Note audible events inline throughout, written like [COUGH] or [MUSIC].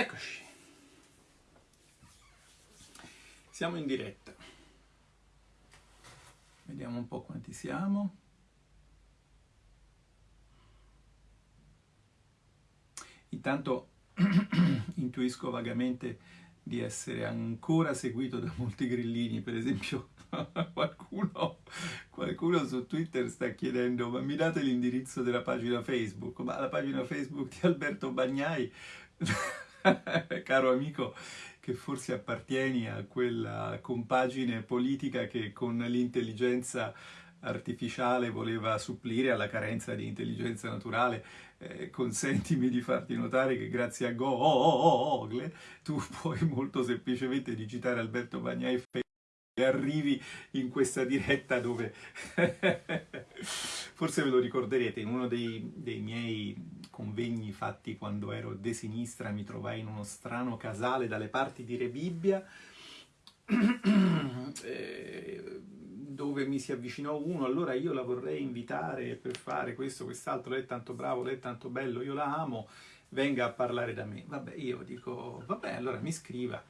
Eccoci. Siamo in diretta. Vediamo un po' quanti siamo. Intanto [CLEARS THROAT] intuisco vagamente di essere ancora seguito da molti grillini, per esempio [LAUGHS] qualcuno, qualcuno, su Twitter sta chiedendo ma mi date l'indirizzo della pagina Facebook? Ma la pagina Facebook di Alberto Bagnai, [LAUGHS] caro amico, che forse appartieni a quella compagine politica che con l'intelligenza artificiale voleva supplire alla carenza di intelligenza naturale, eh, consentimi di farti notare che grazie a Google tu [LAUGHS] puoi molto semplicemente digitare Alberto Bagnai arrivi in questa diretta dove [LAUGHS] forse ve lo ricorderete in uno dei, dei, miei convegni fatti quando ero de sinistra mi trovai in uno strano casale dalle parti di Rebibbia [CLEARS THROAT] eh, dove mi si avvicinò uno, allora io la vorrei invitare per fare questo, quest'altro, lei è tanto bravo, lei è tanto bello, io la amo, venga a parlare da me. Vabbè, io dico, vabbè, allora mi scriva.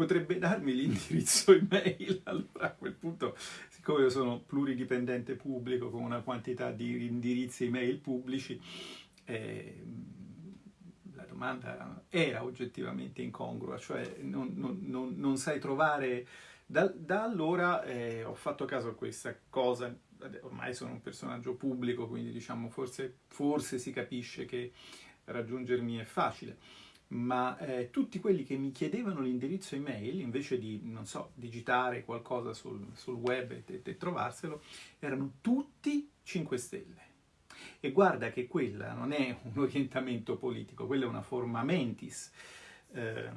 Potrebbe darmi l'indirizzo [LAUGHS] email, allora a quel punto, siccome io sono pluridipendente pubblico con una quantità di indirizzi email pubblici, eh, la domanda era oggettivamente incongrua, cioè non, non, non, non sai trovare. Da, da allora eh, ho fatto caso a questa cosa, ormai sono un personaggio pubblico, quindi diciamo forse, forse si capisce che raggiungermi è facile, ma eh, tutti quelli che mi chiedevano l'indirizzo email, invece di, non so, digitare qualcosa sul, sul web e, e trovarselo, erano tutti 5 Stelle. E guarda che quella non è un orientamento politico, quella è una forma mentis. Eh,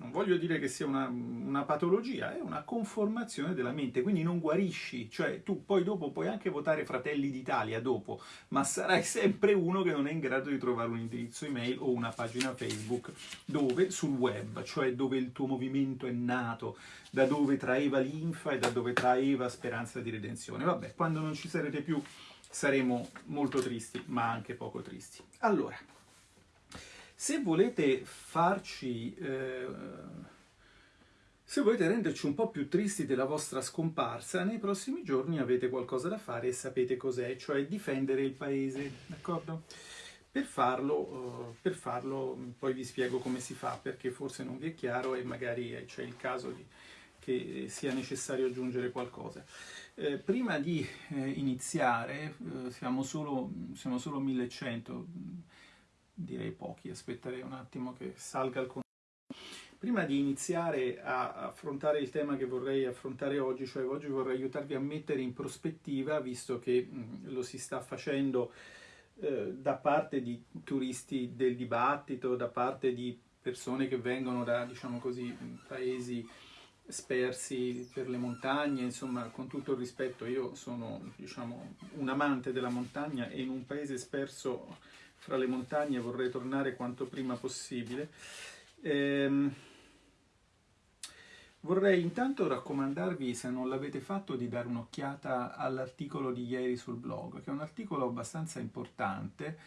non voglio dire che sia una, una, patologia, è una conformazione della mente, quindi non guarisci, cioè tu poi dopo puoi anche votare Fratelli d'Italia dopo, ma sarai sempre uno che non è in grado di trovare un indirizzo email o una pagina Facebook dove, sul web, cioè dove il tuo movimento è nato, da dove traeva linfa e da dove traeva speranza di redenzione. Vabbè, quando non ci sarete più saremo molto tristi, ma anche poco tristi. Allora, se volete farci... Eh, se volete renderci un po' più tristi della vostra scomparsa, nei prossimi giorni avete qualcosa da fare e sapete cos'è, cioè difendere il paese, d'accordo? Per farlo, uh, per farlo, poi vi spiego come si fa, perché forse non vi è chiaro e magari c'è il caso di, che sia necessario aggiungere qualcosa. Eh, prima di eh, iniziare, eh, siamo, solo, siamo solo 1100, direi pochi, aspetterei un attimo che salga il conto. Prima di iniziare a affrontare il tema che vorrei affrontare oggi, cioè oggi vorrei aiutarvi a mettere in prospettiva, visto che lo si sta facendo eh, da parte di turisti del dibattito, da parte di persone che vengono da, diciamo così, paesi spersi per le montagne, insomma, con tutto il rispetto, io sono, diciamo, un amante della montagna e in un paese sperso fra le montagne vorrei tornare quanto prima possibile. Ehm, vorrei intanto raccomandarvi, se non l'avete fatto, di dare un'occhiata all'articolo di ieri sul blog, che è un articolo abbastanza importante,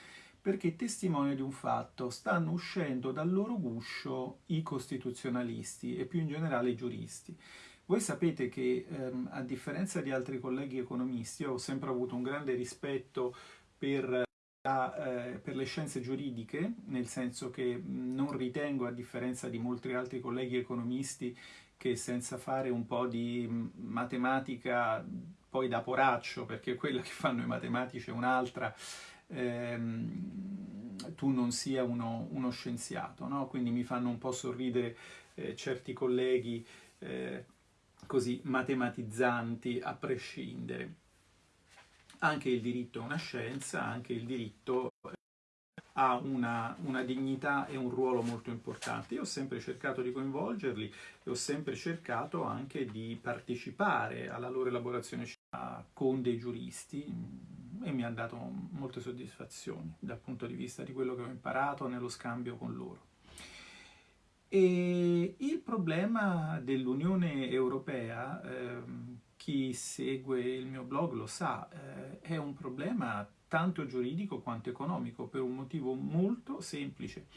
perché testimonia di un fatto, stanno uscendo dal loro guscio i costituzionalisti e più in generale i giuristi. Voi sapete che ehm, a differenza di altri colleghi economisti, ho sempre avuto un grande rispetto per per le scienze giuridiche, nel senso che non ritengo, a differenza di molti altri colleghi economisti, che senza fare un po' di matematica poi da poraccio, perché quella che fanno i matematici è un'altra, ehm, tu non sia uno, uno scienziato, no? quindi mi fanno un po' sorridere eh, certi colleghi eh, così matematizzanti a prescindere anche il diritto è una scienza, anche il diritto ha una, una, dignità e un ruolo molto importante. Io ho sempre cercato di coinvolgerli e ho sempre cercato anche di partecipare alla loro elaborazione con dei giuristi e mi ha dato molte soddisfazioni dal punto di vista di quello che ho imparato nello scambio con loro. E il problema dell'Unione Europea, ehm, chi segue il mio blog lo sa, eh, è un problema tanto giuridico quanto economico, per un motivo molto semplice.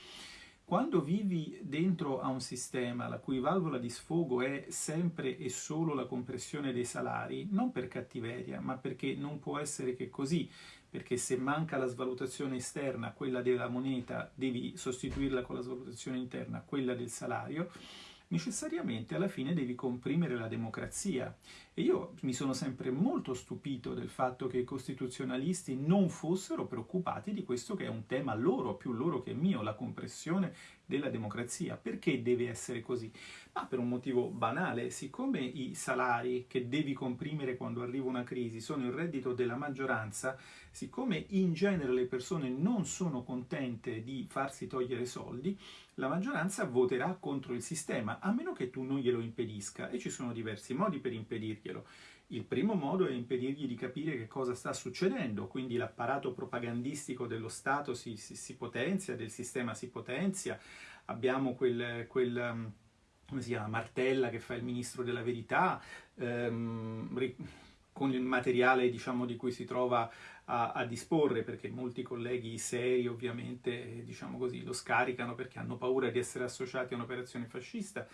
Quando vivi dentro a un sistema la cui valvola di sfogo è sempre e solo la compressione dei salari, non per cattiveria, ma perché non può essere che così, perché se manca la svalutazione esterna, quella della moneta, devi sostituirla con la svalutazione interna, quella del salario, necessariamente alla fine devi comprimere la democrazia. E io mi sono sempre molto stupito del fatto che i costituzionalisti non fossero preoccupati di questo che è un tema loro, più loro che mio, la compressione della democrazia. Perché deve essere così? Ma per un motivo banale, siccome i salari che devi comprimere quando arriva una crisi sono il reddito della maggioranza, siccome in genere le persone non sono contente di farsi togliere soldi, la maggioranza voterà contro il sistema, a meno che tu non glielo impedisca, e ci sono diversi modi per impedirglielo. Il primo modo è impedirgli di capire che cosa sta succedendo, quindi l'apparato propagandistico dello Stato si, si, si, potenzia, del sistema si potenzia, abbiamo quel, quel um, come si chiama, Martella che fa il ministro della verità, ehm, con il materiale diciamo, di cui si trova a, a, disporre, perché molti colleghi seri ovviamente diciamo così, lo scaricano perché hanno paura di essere associati a un'operazione fascista.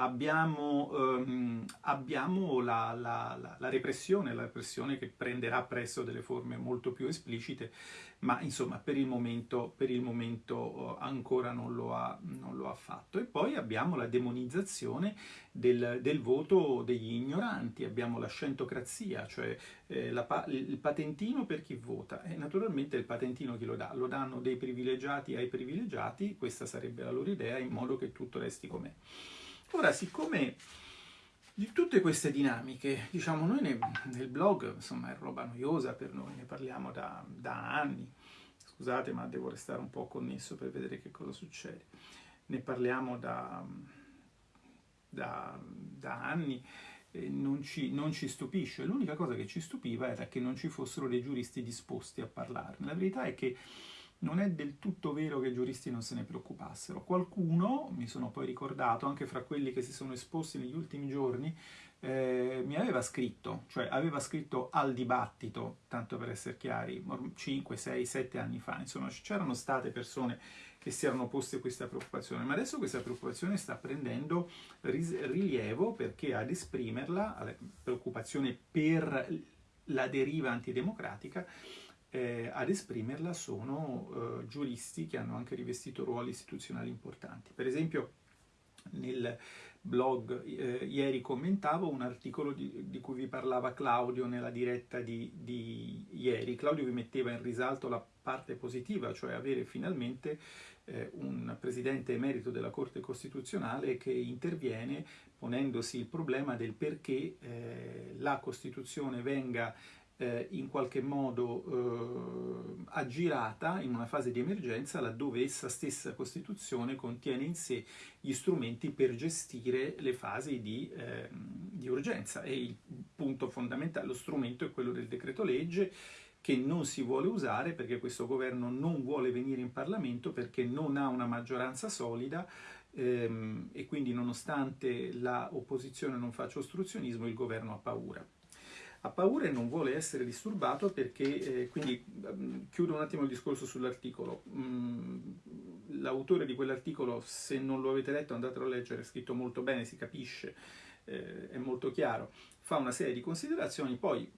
Abbiamo, um, abbiamo la, la, la, repressione, la repressione che prenderà presto delle forme molto più esplicite, ma insomma per il momento, per il momento uh, ancora non lo, ha, non lo, ha, fatto. E poi abbiamo la demonizzazione del, del voto degli ignoranti, abbiamo la scentocrazia, cioè eh, la, il patentino per chi vota e naturalmente il patentino chi lo dà? Lo danno dei privilegiati ai privilegiati, questa sarebbe la loro idea, in modo che tutto resti com'è. Ora, siccome di tutte queste dinamiche, diciamo, noi ne, nel blog, insomma, è roba noiosa per noi, ne parliamo da, da anni, scusate ma devo restare un po' connesso per vedere che cosa succede, ne parliamo da, da, da anni, non ci, non ci, stupisce. L'unica cosa che ci stupiva era che non ci fossero dei giuristi disposti a parlarne. La verità è che non è del tutto vero che i giuristi non se ne preoccupassero. Qualcuno, mi sono poi ricordato, anche fra quelli che si sono esposti negli ultimi giorni, eh, mi aveva scritto, cioè aveva scritto al dibattito, tanto per essere chiari, 5, 6, 7 anni fa, insomma c'erano state persone che si erano poste questa preoccupazione, ma adesso questa preoccupazione sta prendendo rilievo perché ad esprimerla, la preoccupazione per la deriva antidemocratica, eh, ad esprimerla sono eh, giuristi che hanno anche rivestito ruoli istituzionali importanti. Per esempio nel blog eh, ieri commentavo un articolo di, di, cui vi parlava Claudio nella diretta di, di, ieri. Claudio vi metteva in risalto la parte positiva, cioè avere finalmente eh, un presidente emerito della Corte Costituzionale che interviene ponendosi il problema del perché eh, la Costituzione venga eh, in qualche modo eh, aggirata in una fase di emergenza laddove essa stessa Costituzione contiene in sé gli strumenti per gestire le fasi di, eh, di urgenza. E il punto fondamentale, lo strumento è quello del decreto legge che non si vuole usare perché questo governo non vuole venire in Parlamento perché non ha una maggioranza solida ehm, e quindi nonostante l'opposizione non faccia ostruzionismo il governo ha paura ha paura e non vuole essere disturbato perché, eh, quindi mm, chiudo un attimo il discorso sull'articolo, mm, l'autore di quell'articolo se non lo avete letto andatelo a leggere, è scritto molto bene, si capisce, eh, è molto chiaro, fa una serie di considerazioni, poi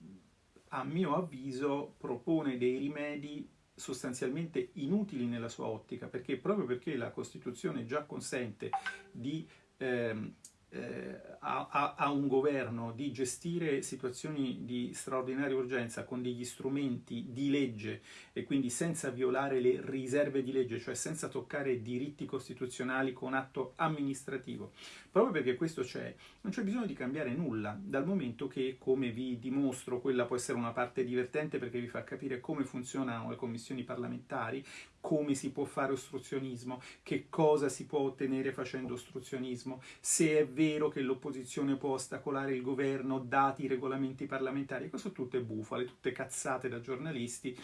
a mio avviso propone dei rimedi sostanzialmente inutili nella sua ottica, perché proprio perché la Costituzione già consente di ehm, eh, a, a, un governo di gestire situazioni di straordinaria urgenza con degli strumenti di legge e quindi senza violare le riserve di legge, cioè senza toccare diritti costituzionali con atto amministrativo. Proprio perché questo c'è, non c'è bisogno di cambiare nulla, dal momento che, come vi dimostro, quella può essere una parte divertente perché vi fa capire come funzionano le commissioni parlamentari, come si può fare ostruzionismo, che cosa si può ottenere facendo ostruzionismo, se è vero che l'opposizione può ostacolare il governo dati i regolamenti parlamentari, questo tutte bufale, tutte cazzate da giornalisti.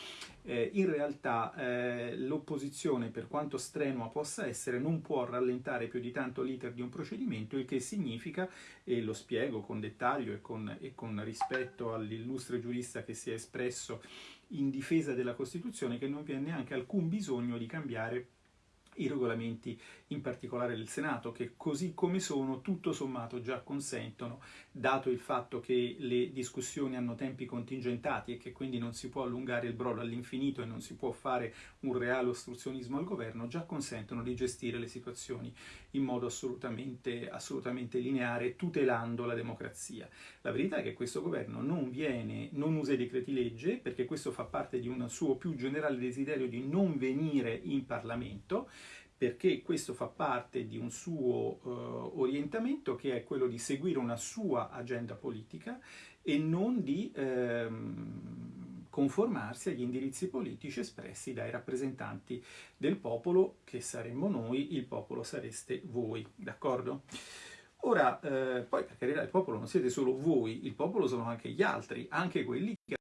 Eh, in realtà eh, l'opposizione, per quanto strenua possa essere, non può rallentare più di tanto l'iter di un procedimento, il che significa, e lo spiego con dettaglio e con, e con rispetto all'illustre giurista che si è espresso in difesa della Costituzione che non vi è neanche alcun bisogno di cambiare i regolamenti in particolare del Senato, che così come sono, tutto sommato già consentono, dato il fatto che le discussioni hanno tempi contingentati e che quindi non si può allungare il brodo all'infinito e non si può fare un reale ostruzionismo al governo, già consentono di gestire le situazioni in modo assolutamente, assolutamente lineare, tutelando la democrazia. La verità è che questo governo non viene, non usa i decreti legge, perché questo fa parte di un suo più generale desiderio di non venire in Parlamento, perché questo fa parte di un suo uh, orientamento che è quello di seguire una sua agenda politica e non di ehm, conformarsi agli indirizzi politici espressi dai rappresentanti del popolo, che saremmo noi, il popolo sareste voi, d'accordo? Ora, eh, poi per carità, il popolo non siete solo voi, il popolo sono anche gli altri, anche quelli che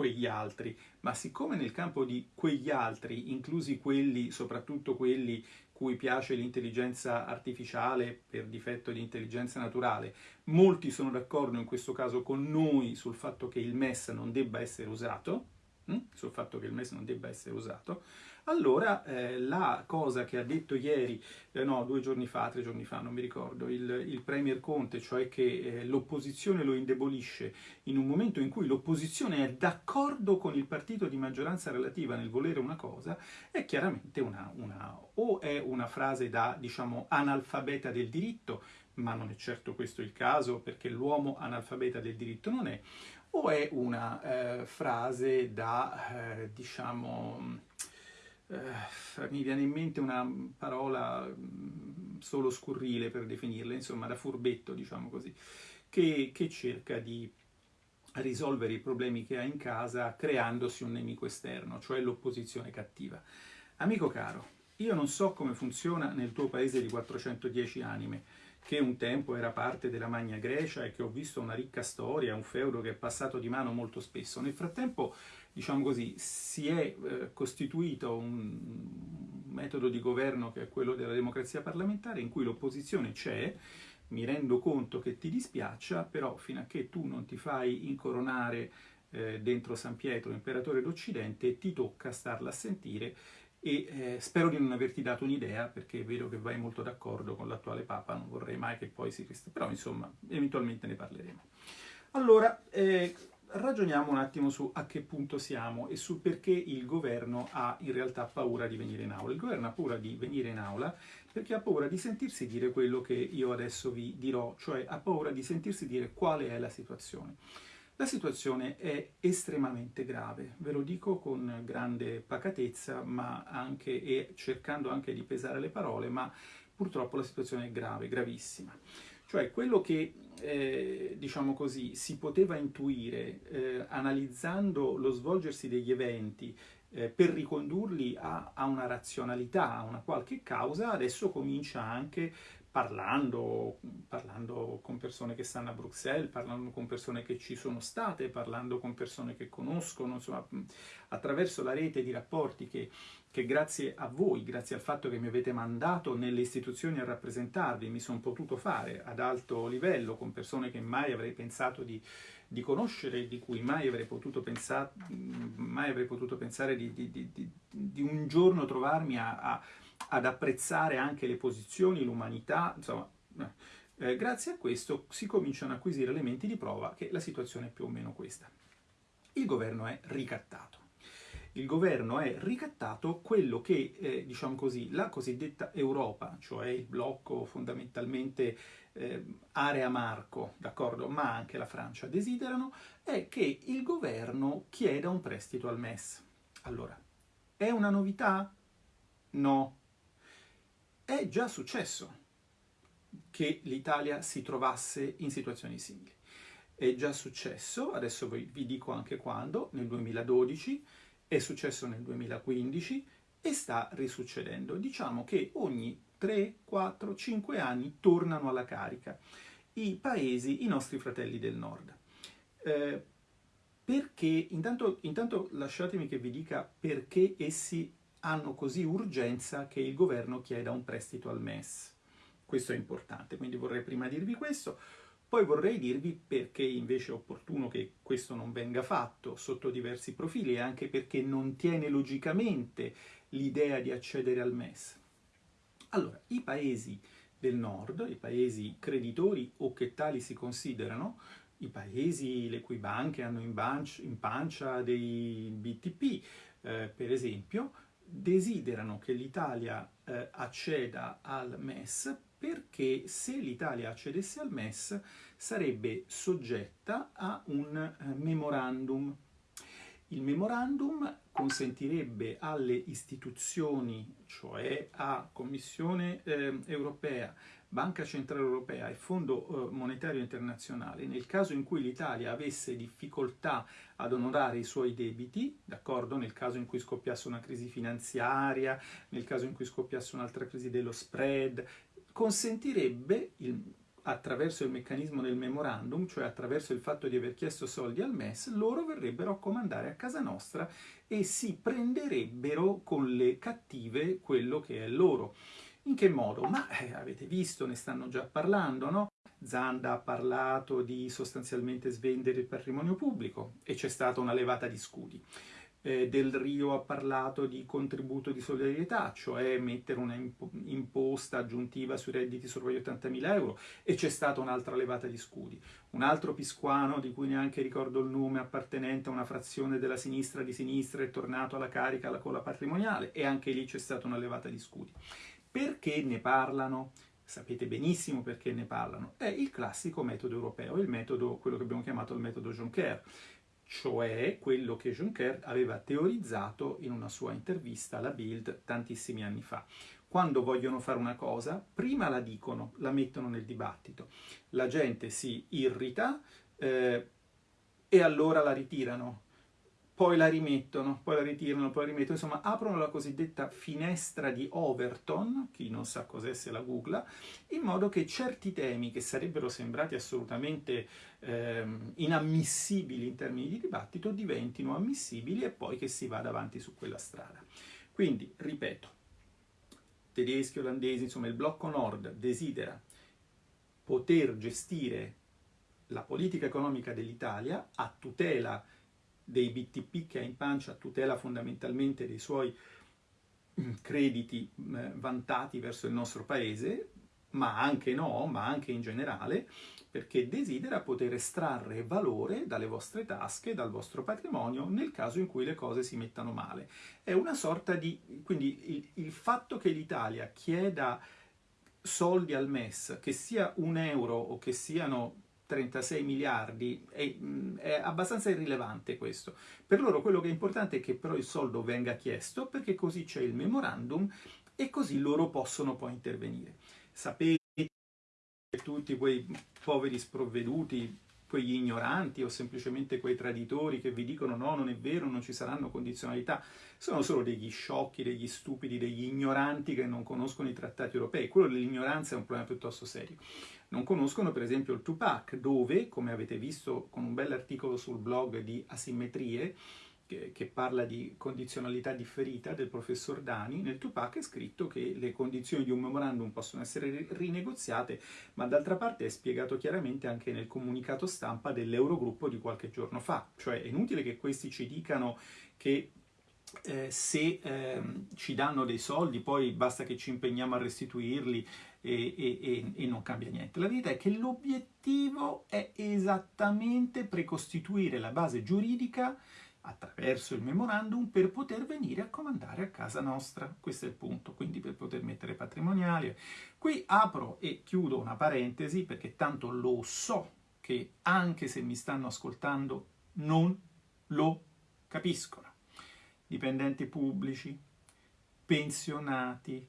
quegli altri, ma siccome nel campo di quegli altri, inclusi quelli, soprattutto quelli cui piace l'intelligenza artificiale per difetto di intelligenza naturale, molti sono d'accordo in questo caso con noi sul fatto che il MES non debba essere usato, hm? sul fatto che il MES non debba essere usato, allora eh, la cosa che ha detto ieri, eh, no, due giorni fa, tre giorni fa, non mi ricordo, il, il Premier Conte, cioè che eh, l'opposizione lo indebolisce in un momento in cui l'opposizione è d'accordo con il partito di maggioranza relativa nel volere una cosa, è chiaramente una, una o è una frase da, diciamo, analfabeta del diritto, ma non è certo questo il caso, perché l'uomo analfabeta del diritto non è, o è una eh, frase da, eh, diciamo, eh, mi viene in mente una parola mm, solo scurrile per definirla, insomma da furbetto, diciamo così, che, che cerca di risolvere i problemi che ha in casa creandosi un nemico esterno, cioè l'opposizione cattiva. Amico caro, io non so come funziona nel tuo paese di 410 anime, che un tempo era parte della Magna Grecia e che ho visto una ricca storia, un feudo che è passato di mano molto spesso. Nel frattempo diciamo così, si è eh, costituito un metodo di governo che è quello della democrazia parlamentare in cui l'opposizione c'è, mi rendo conto che ti dispiaccia, però fino a che tu non ti fai incoronare eh, dentro San Pietro, imperatore d'Occidente, ti tocca starla a sentire e eh, spero di non averti dato un'idea perché vedo che vai molto d'accordo con l'attuale Papa, non vorrei mai che poi si... però insomma, eventualmente ne parleremo. Allora, eh, ragioniamo un attimo su a che punto siamo e sul perché il governo ha in realtà paura di venire in aula. Il governo ha paura di venire in aula perché ha paura di sentirsi dire quello che io adesso vi dirò, cioè ha paura di sentirsi dire quale è la situazione. La situazione è estremamente grave, ve lo dico con grande pacatezza, ma anche e cercando anche di pesare le parole, ma purtroppo la situazione è grave, gravissima. Cioè quello che, eh, diciamo così, si poteva intuire eh, analizzando lo svolgersi degli eventi eh, per ricondurli a, a, una razionalità, a una qualche causa, adesso comincia anche parlando, parlando con persone che stanno a Bruxelles, parlando con persone che ci sono state, parlando con persone che conoscono, insomma, attraverso la rete di rapporti che che grazie a voi, grazie al fatto che mi avete mandato nelle istituzioni a rappresentarvi, mi sono potuto fare ad alto livello con persone che mai avrei pensato di, di conoscere, di cui mai avrei potuto, pensa, mai avrei potuto pensare di, di, di, un giorno trovarmi a, a, ad apprezzare anche le posizioni, l'umanità, insomma... Eh, grazie a questo si cominciano a acquisire elementi di prova che la situazione è più o meno questa. Il governo è ricattato il governo è ricattato quello che, eh, diciamo così, la cosiddetta Europa, cioè il blocco fondamentalmente eh, area marco, d'accordo, ma anche la Francia desiderano, è che il governo chieda un prestito al MES. Allora, è una novità? No. È già successo che l'Italia si trovasse in situazioni simili. È già successo, adesso vi dico anche quando, nel 2012, è successo nel 2015 e sta risuccedendo. Diciamo che ogni 3, 4, 5 anni tornano alla carica i paesi, i nostri fratelli del nord. Eh, perché, intanto, intanto lasciatemi che vi dica perché essi hanno così urgenza che il governo chieda un prestito al MES. Questo è importante, quindi vorrei prima dirvi questo. Poi vorrei dirvi perché invece è opportuno che questo non venga fatto sotto diversi profili e anche perché non tiene logicamente l'idea di accedere al MES? Allora, i paesi del nord, i paesi creditori o che tali si considerano, i paesi le cui banche hanno in, pancia, dei BTP, eh, per esempio, desiderano che l'Italia eh, acceda al MES perché se l'Italia accedesse al MES sarebbe soggetta a un eh, memorandum. Il memorandum consentirebbe alle istituzioni, cioè a Commissione eh, europea, Banca Centrale Europea e Fondo eh, Monetario Internazionale, nel caso in cui l'Italia avesse difficoltà ad onorare i suoi debiti, d'accordo? Nel caso in cui scoppiasse una crisi finanziaria, nel caso in cui scoppiasse un'altra crisi dello spread, consentirebbe il, attraverso il meccanismo del memorandum, cioè attraverso il fatto di aver chiesto soldi al MES, loro verrebbero a comandare a casa nostra e si prenderebbero con le cattive quello che è loro. In che modo? Ma eh, avete visto, ne stanno già parlando, no? Zanda ha parlato di sostanzialmente svendere il patrimonio pubblico e c'è stata una levata di scudi. Eh, Del Rio ha parlato di contributo di solidarietà, cioè mettere una imposta aggiuntiva sui redditi sopra gli 80.000 euro e c'è stata un'altra levata di scudi. Un altro pisquano, di cui neanche ricordo il nome, appartenente a una frazione della sinistra di sinistra, è tornato alla carica con la patrimoniale e anche lì c'è stata una levata di scudi. Perché ne parlano? Sapete benissimo perché ne parlano. È il classico metodo europeo, il metodo, quello che abbiamo chiamato il metodo Juncker, cioè quello che Juncker aveva teorizzato in una sua intervista alla Bild tantissimi anni fa. Quando vogliono fare una cosa, prima la dicono, la mettono nel dibattito, la gente si irrita eh, e allora la ritirano poi la rimettono, poi la ritirano, poi la rimettono, insomma aprono la cosiddetta finestra di Overton, chi non sa cos'è se la googla, in modo che certi temi che sarebbero sembrati assolutamente ehm, inammissibili in termini di dibattito diventino ammissibili e poi che si vada avanti su quella strada. Quindi, ripeto, tedeschi, olandesi, insomma il blocco nord desidera poter gestire la politica economica dell'Italia a tutela dei BTP che ha in pancia tutela fondamentalmente dei suoi mm, crediti mm, vantati verso il nostro paese, ma anche no, ma anche in generale, perché desidera poter estrarre valore dalle vostre tasche, dal vostro patrimonio, nel caso in cui le cose si mettano male. È una sorta di... quindi il, il fatto che l'Italia chieda soldi al MES, che sia un euro o che siano 36 miliardi, è, è, abbastanza irrilevante questo. Per loro quello che è importante è che però il soldo venga chiesto perché così c'è il memorandum e così loro possono poi intervenire. Sapete tutti quei poveri sprovveduti, quegli ignoranti o semplicemente quei traditori che vi dicono no, non è vero, non ci saranno condizionalità, sono solo degli sciocchi, degli stupidi, degli ignoranti che non conoscono i trattati europei. Quello dell'ignoranza è un problema piuttosto serio non conoscono per esempio il Tupac, dove, come avete visto con un bell'articolo sul blog di Asimmetrie, che, che, parla di condizionalità differita del professor Dani, nel Tupac è scritto che le condizioni di un memorandum possono essere rinegoziate, ma d'altra parte è spiegato chiaramente anche nel comunicato stampa dell'Eurogruppo di qualche giorno fa. Cioè è inutile che questi ci dicano che eh, se eh, ci danno dei soldi poi basta che ci impegniamo a restituirli e, e, e, non cambia niente. La verità è che l'obiettivo è esattamente precostituire la base giuridica attraverso il memorandum per poter venire a comandare a casa nostra. Questo è il punto, quindi per poter mettere patrimoniali. Qui apro e chiudo una parentesi perché tanto lo so che anche se mi stanno ascoltando non lo capiscono. Dipendenti pubblici, pensionati,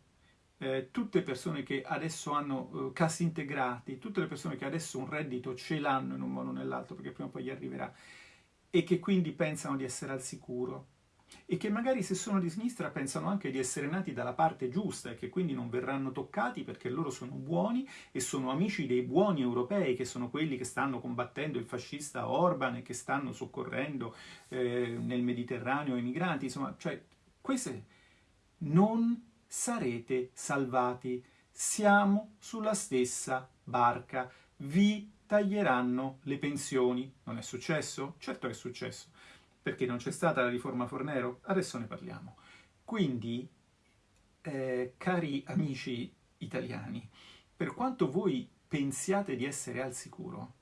eh, tutte persone che adesso hanno eh, cassi integrati, tutte le persone che adesso un reddito ce l'hanno in un modo o nell'altro perché prima o poi gli arriverà e che quindi pensano di essere al sicuro e che magari se sono di sinistra pensano anche di essere nati dalla parte giusta e che quindi non verranno toccati perché loro sono buoni e sono amici dei buoni europei che sono quelli che stanno combattendo il fascista Orban e che stanno soccorrendo eh, nel Mediterraneo i migranti, insomma, cioè queste non sarete salvati. Siamo sulla stessa barca. Vi taglieranno le pensioni. Non è successo? Certo è successo. Perché non c'è stata la riforma Fornero? Adesso ne parliamo. Quindi, eh, cari amici italiani, per quanto voi pensiate di essere al sicuro,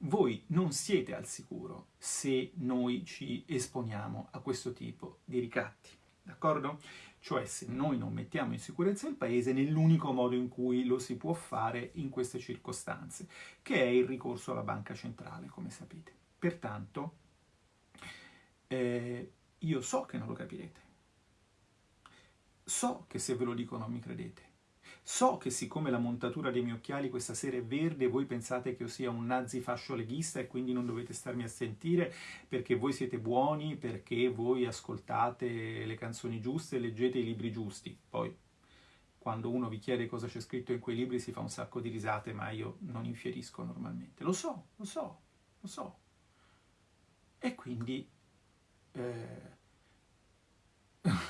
voi non siete al sicuro se noi ci esponiamo a questo tipo di ricatti, d'accordo? Cioè se noi non mettiamo in sicurezza il paese nell'unico modo in cui lo si può fare in queste circostanze, che è il ricorso alla banca centrale, come sapete. Pertanto, eh, io so che non lo capirete, so che se ve lo dico non mi credete, So che siccome la montatura dei miei occhiali questa sera è verde, voi pensate che io sia un nazi fascio leghista e quindi non dovete starmi a sentire perché voi siete buoni, perché voi ascoltate le canzoni giuste leggete i libri giusti. Poi, quando uno vi chiede cosa c'è scritto in quei libri si fa un sacco di risate, ma io non infierisco normalmente. Lo so, lo so, lo so. E quindi... Eh,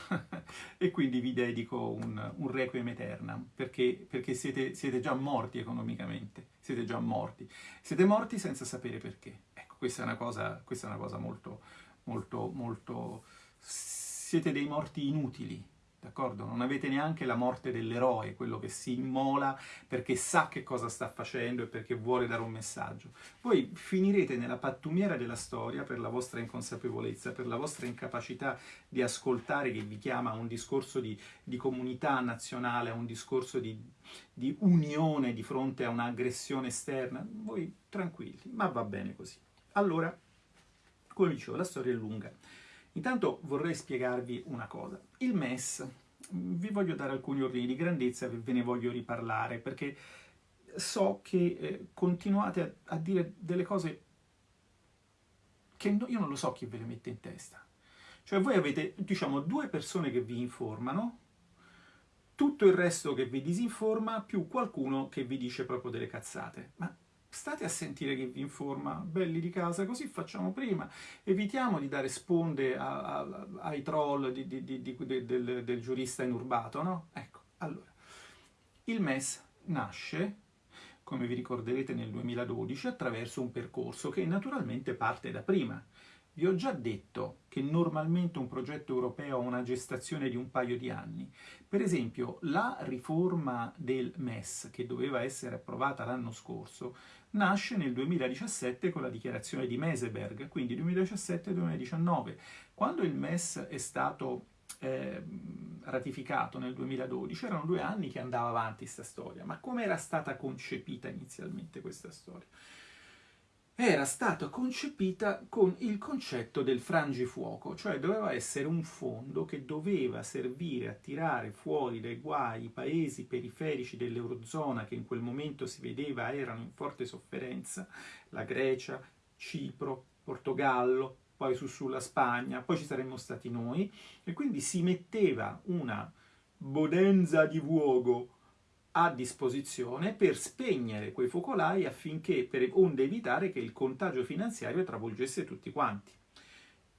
[LAUGHS] e quindi vi dedico un, un requiem eternam, perché, perché siete, siete, già morti economicamente, siete già morti. Siete morti senza sapere perché. Ecco, questa è una cosa, è una cosa molto, molto, molto... Siete dei morti inutili, d'accordo? Non avete neanche la morte dell'eroe, quello che si immola perché sa che cosa sta facendo e perché vuole dare un messaggio. Voi finirete nella pattumiera della storia per la vostra inconsapevolezza, per la vostra incapacità di ascoltare che vi chiama a un discorso di, di comunità nazionale, a un discorso di, di unione di fronte a un'aggressione esterna. Voi tranquilli, ma va bene così. Allora, come dicevo, la storia è lunga. Intanto vorrei spiegarvi una cosa. Il MES, vi voglio dare alcuni ordini di grandezza e ve ne voglio riparlare, perché so che eh, continuate a, a, dire delle cose che no, io non lo so chi ve le mette in testa. Cioè voi avete, diciamo, due persone che vi informano, tutto il resto che vi disinforma, più qualcuno che vi dice proprio delle cazzate. Ma state a sentire che vi informa, belli di casa, così facciamo prima. Evitiamo di dare sponde a, a, ai troll di, di, di, del, del, giurista inurbato, no? Ecco, allora, il MES nasce, come vi ricorderete, nel 2012 attraverso un percorso che naturalmente parte da prima. Vi ho già detto che normalmente un progetto europeo ha una gestazione di un paio di anni. Per esempio, la riforma del MES, che doveva essere approvata l'anno scorso, nasce nel 2017 con la dichiarazione di Meseberg, quindi 2017-2019. Quando il MES è stato eh, ratificato nel 2012, erano due anni che andava avanti questa storia, ma come era stata concepita inizialmente questa storia? Era stata concepita con il concetto del frangifuoco, cioè doveva essere un fondo che doveva servire a tirare fuori dai guai i paesi periferici dell'Eurozona che in quel momento si vedeva erano in forte sofferenza, la Grecia, Cipro, Portogallo, poi su sulla Spagna, poi ci saremmo stati noi, e quindi si metteva una bodenza di vuogo a disposizione per spegnere quei focolai affinché, per, onde evitare che il contagio finanziario travolgesse tutti quanti.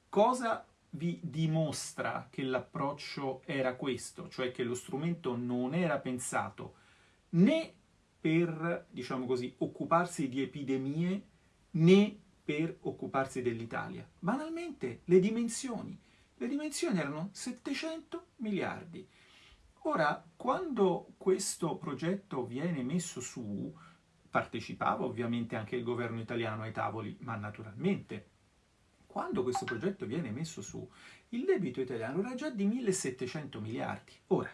Cosa vi dimostra che l'approccio era questo, cioè che lo strumento non era pensato né per, diciamo così, occuparsi di epidemie né per occuparsi dell'Italia. Banalmente, le dimensioni. Le dimensioni erano 700 miliardi. Ora, quando questo progetto viene messo su, partecipava ovviamente anche il governo italiano ai tavoli, ma naturalmente, quando questo progetto viene messo su, il debito italiano era già di 1700 miliardi. Ora,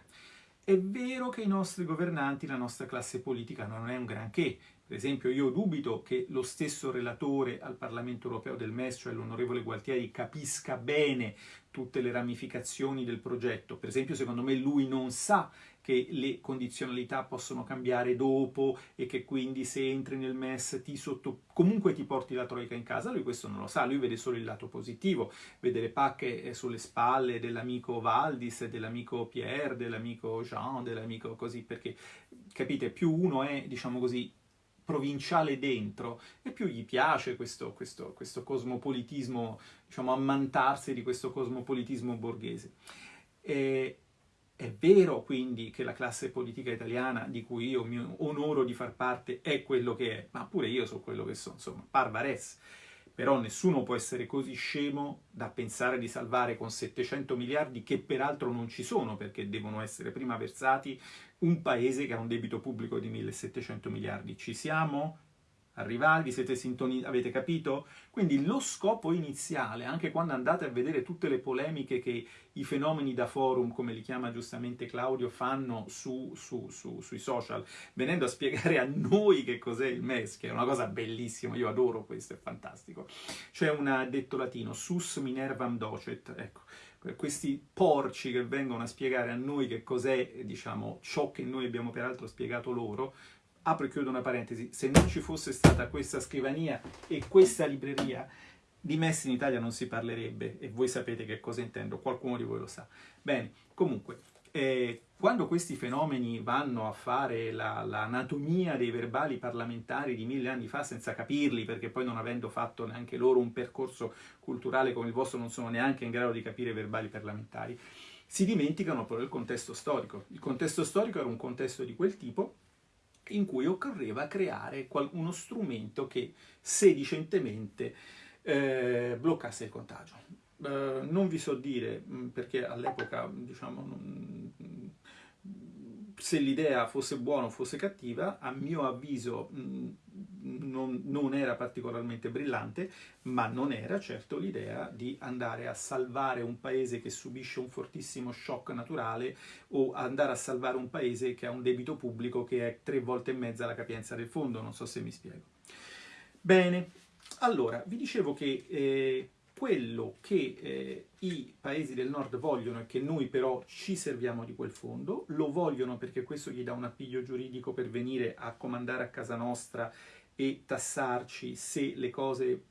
è vero che i nostri governanti, la nostra classe politica non è un granché, per esempio io dubito che lo stesso relatore al Parlamento europeo del MES, cioè l'onorevole Gualtieri, capisca bene tutte le ramificazioni del progetto. Per esempio secondo me lui non sa che le condizionalità possono cambiare dopo e che quindi se entri nel MES ti sotto... comunque ti porti la troica in casa, lui questo non lo sa, lui vede solo il lato positivo, vede le pacche sulle spalle dell'amico Valdis, dell'amico Pierre, dell'amico Jean, dell'amico così, perché capite, più uno è, diciamo così, provinciale dentro e più gli piace questo, questo, questo cosmopolitismo, diciamo ammantarsi di questo cosmopolitismo borghese. E, è vero quindi che la classe politica italiana di cui io mi onoro di far parte è quello che è, ma pure io so quello che sono, insomma, parvares. Però nessuno può essere così scemo da pensare di salvare con 700 miliardi, che peraltro non ci sono, perché devono essere prima versati, un paese che ha un debito pubblico di 1700 miliardi. Ci siamo? arrivati, siete sintonizzati, avete capito? Quindi lo scopo iniziale, anche quando andate a vedere tutte le polemiche che i fenomeni da forum, come li chiama giustamente Claudio, fanno su, su, su, sui social, venendo a spiegare a noi che cos'è il MES, che è una cosa bellissima, io adoro questo, è fantastico. C'è un detto latino, sus minervam docet, ecco, questi porci che vengono a spiegare a noi che cos'è, diciamo, ciò che noi abbiamo peraltro spiegato loro, apro e chiudo una parentesi, se non ci fosse stata questa scrivania e questa libreria, di Messi in Italia non si parlerebbe, e voi sapete che cosa intendo, qualcuno di voi lo sa. Bene, comunque, eh, quando questi fenomeni vanno a fare l'anatomia la, dei verbali parlamentari di mille anni fa senza capirli, perché poi non avendo fatto neanche loro un percorso culturale come il vostro non sono neanche in grado di capire i verbali parlamentari, si dimenticano però il contesto storico. Il contesto storico era un contesto di quel tipo in cui occorreva creare uno strumento che sedicentemente eh, bloccasse il contagio. Eh, non vi so dire, mm, perché all'epoca, diciamo, non, se l'idea fosse buona o fosse cattiva, a mio avviso mm, non, non, era particolarmente brillante, ma non era certo l'idea di andare a salvare un paese che subisce un fortissimo shock naturale o andare a salvare un paese che ha un debito pubblico che è tre volte e mezza la capienza del fondo, non so se mi spiego. Bene, allora, vi dicevo che eh, quello che eh, i paesi del nord vogliono e che noi però ci serviamo di quel fondo, lo vogliono perché questo gli dà un appiglio giuridico per venire a comandare a casa nostra e tassarci se le cose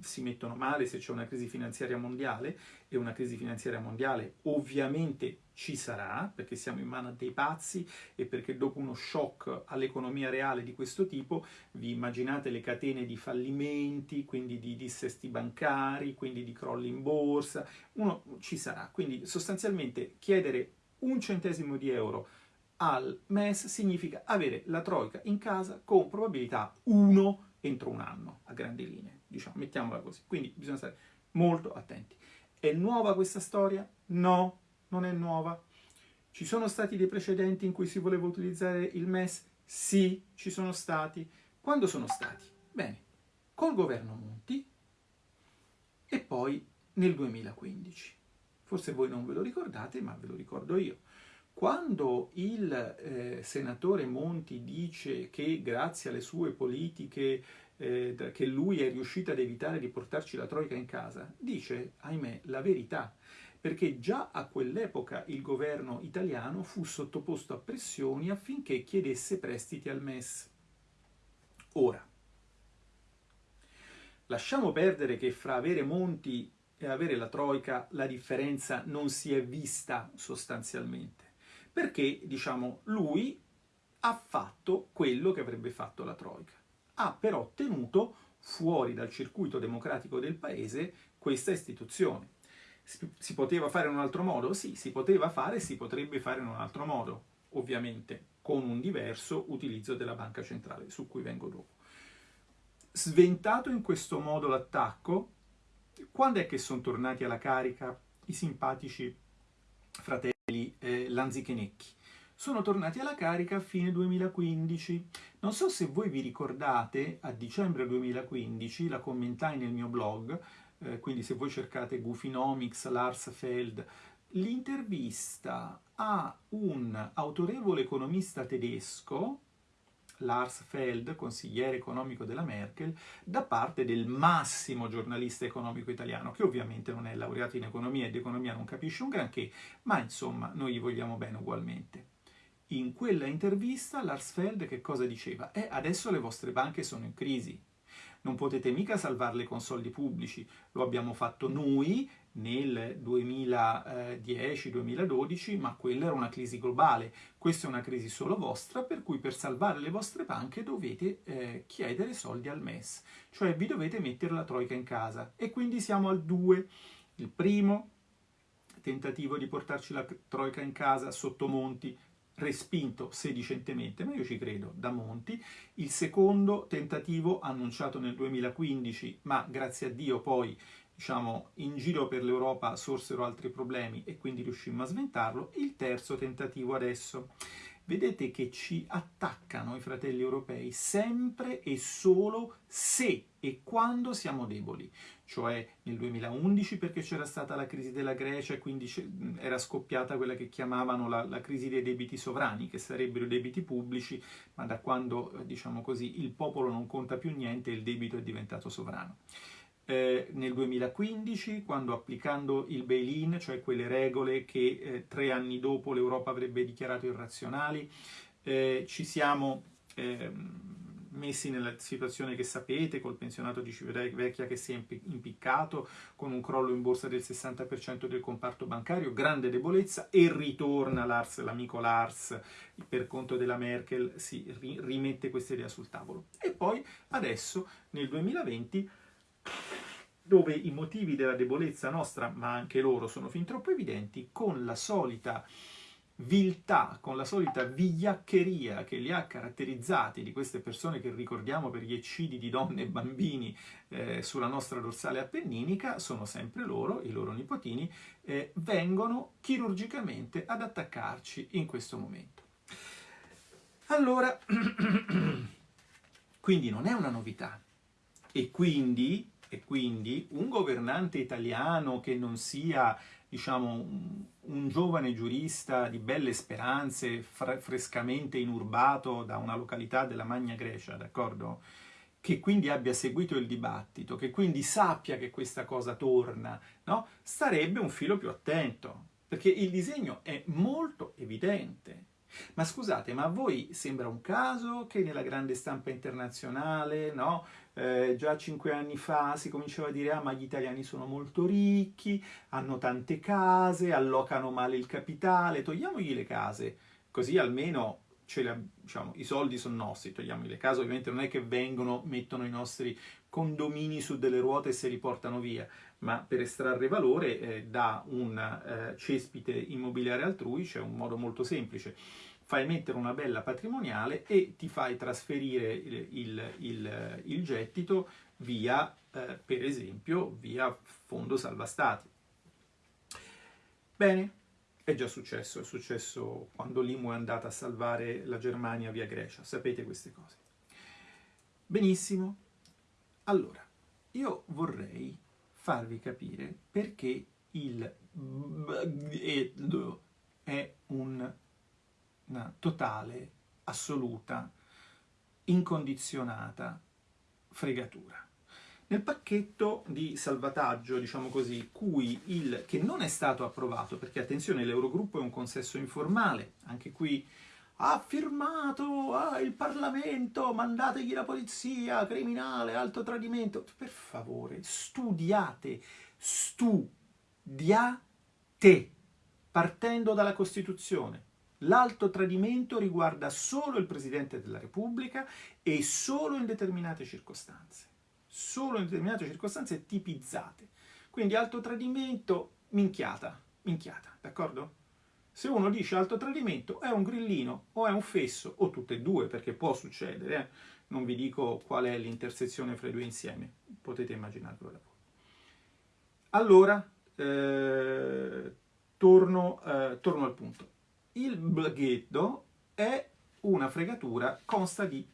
si mettono male, se c'è una crisi finanziaria mondiale, e una crisi finanziaria mondiale ovviamente ci sarà, perché siamo in mano dei pazzi e perché dopo uno shock all'economia reale di questo tipo, vi immaginate le catene di fallimenti, quindi di dissesti bancari, quindi di crolli in borsa, uno ci sarà. Quindi sostanzialmente chiedere un centesimo di euro al MES significa avere la troica in casa con probabilità 1 entro un anno, a grandi linee, diciamo, mettiamola così. Quindi bisogna stare molto attenti. È nuova questa storia? No, non è nuova. Ci sono stati dei precedenti in cui si voleva utilizzare il MES? Sì, ci sono stati. Quando sono stati? Bene, col governo Monti e poi nel 2015. Forse voi non ve lo ricordate, ma ve lo ricordo io. Quando il eh, senatore Monti dice che grazie alle sue politiche eh, che lui è riuscito ad evitare di portarci la troica in casa, dice, ahimè, la verità, perché già a quell'epoca il governo italiano fu sottoposto a pressioni affinché chiedesse prestiti al MES. Ora, lasciamo perdere che fra avere Monti e avere la troica la differenza non si è vista sostanzialmente perché, diciamo, lui ha fatto quello che avrebbe fatto la Troica. Ha però tenuto fuori dal circuito democratico del paese questa istituzione. Si poteva fare in un altro modo? Sì, si poteva fare e si potrebbe fare in un altro modo, ovviamente con un diverso utilizzo della banca centrale, su cui vengo dopo. Sventato in questo modo l'attacco, quando è che sono tornati alla carica i simpatici fratelli eh, Lanzichenecchi. Sono tornati alla carica a fine 2015. Non so se voi vi ricordate, a dicembre 2015, la commentai nel mio blog, eh, quindi se voi cercate Goofinomics, Lars Feld, l'intervista a un autorevole economista tedesco, Lars Feld, consigliere economico della Merkel, da parte del massimo giornalista economico italiano, che ovviamente non è laureato in economia e di economia non capisce un granché, ma insomma noi gli vogliamo bene ugualmente. In quella intervista Lars Feld che cosa diceva? Eh, adesso le vostre banche sono in crisi, non potete mica salvarle con soldi pubblici, lo abbiamo fatto noi nel 2010-2012, ma quella era una crisi globale, questa è una crisi solo vostra, per cui per salvare le vostre banche dovete eh, chiedere soldi al MES, cioè vi dovete mettere la troica in casa. E quindi siamo al 2. Il primo tentativo di portarci la troica in casa sotto Monti respinto sedicentemente, ma io ci credo, da Monti, il secondo tentativo annunciato nel 2015, ma grazie a Dio poi diciamo, in giro per l'Europa sorsero altri problemi e quindi riuscimmo a sventarlo, il terzo tentativo adesso. Vedete che ci attaccano i fratelli europei sempre e solo se e quando siamo deboli, cioè nel 2011 perché c'era stata la crisi della Grecia e quindi era scoppiata quella che chiamavano la, la, crisi dei debiti sovrani, che sarebbero debiti pubblici, ma da quando, diciamo così, il popolo non conta più niente il debito è diventato sovrano eh, nel 2015, quando applicando il bail-in, cioè quelle regole che eh, tre anni dopo l'Europa avrebbe dichiarato irrazionali, eh, ci siamo ehm, messi nella situazione che sapete, col pensionato di Civitavecchia che si è impiccato, con un crollo in borsa del 60% del comparto bancario, grande debolezza, e ritorna Lars, l'amico Lars, per conto della Merkel, si rimette questa idea sul tavolo. E poi adesso, nel 2020, dove i motivi della debolezza nostra, ma anche loro, sono fin troppo evidenti, con la solita viltà, con la solita vigliaccheria che li ha caratterizzati di queste persone che ricordiamo per gli eccidi di donne e bambini eh, sulla nostra dorsale appenninica, sono sempre loro, i loro nipotini, eh, vengono chirurgicamente ad attaccarci in questo momento. Allora, [CLEARS THROAT] quindi non è una novità e quindi e quindi un governante italiano che non sia diciamo, un, giovane giurista di belle speranze, frescamente inurbato da una località della Magna Grecia, d'accordo? Che quindi abbia seguito il dibattito, che quindi sappia che questa cosa torna, no? Starebbe un filo più attento, perché il disegno è molto evidente. Ma scusate, ma a voi sembra un caso che nella grande stampa internazionale, no? Eh, già cinque anni fa si cominciava a dire ah ma gli italiani sono molto ricchi, hanno tante case, allocano male il capitale, togliamogli le case, così almeno le, diciamo, i soldi sono nostri, togliamogli le case, ovviamente non è che vengono, mettono i nostri condomini su delle ruote e se li portano via, ma per estrarre valore eh, da un eh, cespite immobiliare altrui c'è un modo molto semplice fai mettere una bella patrimoniale e ti fai trasferire il, il, il, il gettito via, eh, per esempio, via fondo salva stati. Bene, è già successo, è successo quando l'IMU è andata a salvare la Germania via Grecia, sapete queste cose. Benissimo, allora, io vorrei farvi capire perché il è un totale, assoluta, incondizionata fregatura. Nel pacchetto di salvataggio, diciamo così, cui il, che non è stato approvato, perché attenzione, l'Eurogruppo è un consesso informale, anche qui ha firmato ah, il Parlamento, mandategli la polizia, criminale, alto tradimento. Per favore, studiate, studiate, partendo dalla Costituzione. L'alto tradimento riguarda solo il Presidente della Repubblica e solo in determinate circostanze. Solo in determinate circostanze tipizzate. Quindi alto tradimento, minchiata, minchiata, d'accordo? Se uno dice alto tradimento è un grillino o è un fesso, o tutte e due, perché può succedere, eh? non vi dico qual è l'intersezione fra i due insieme, potete immaginarvelo da voi. Allora, eh, torno, eh, torno al punto il blaghetto è una fregatura, consta di...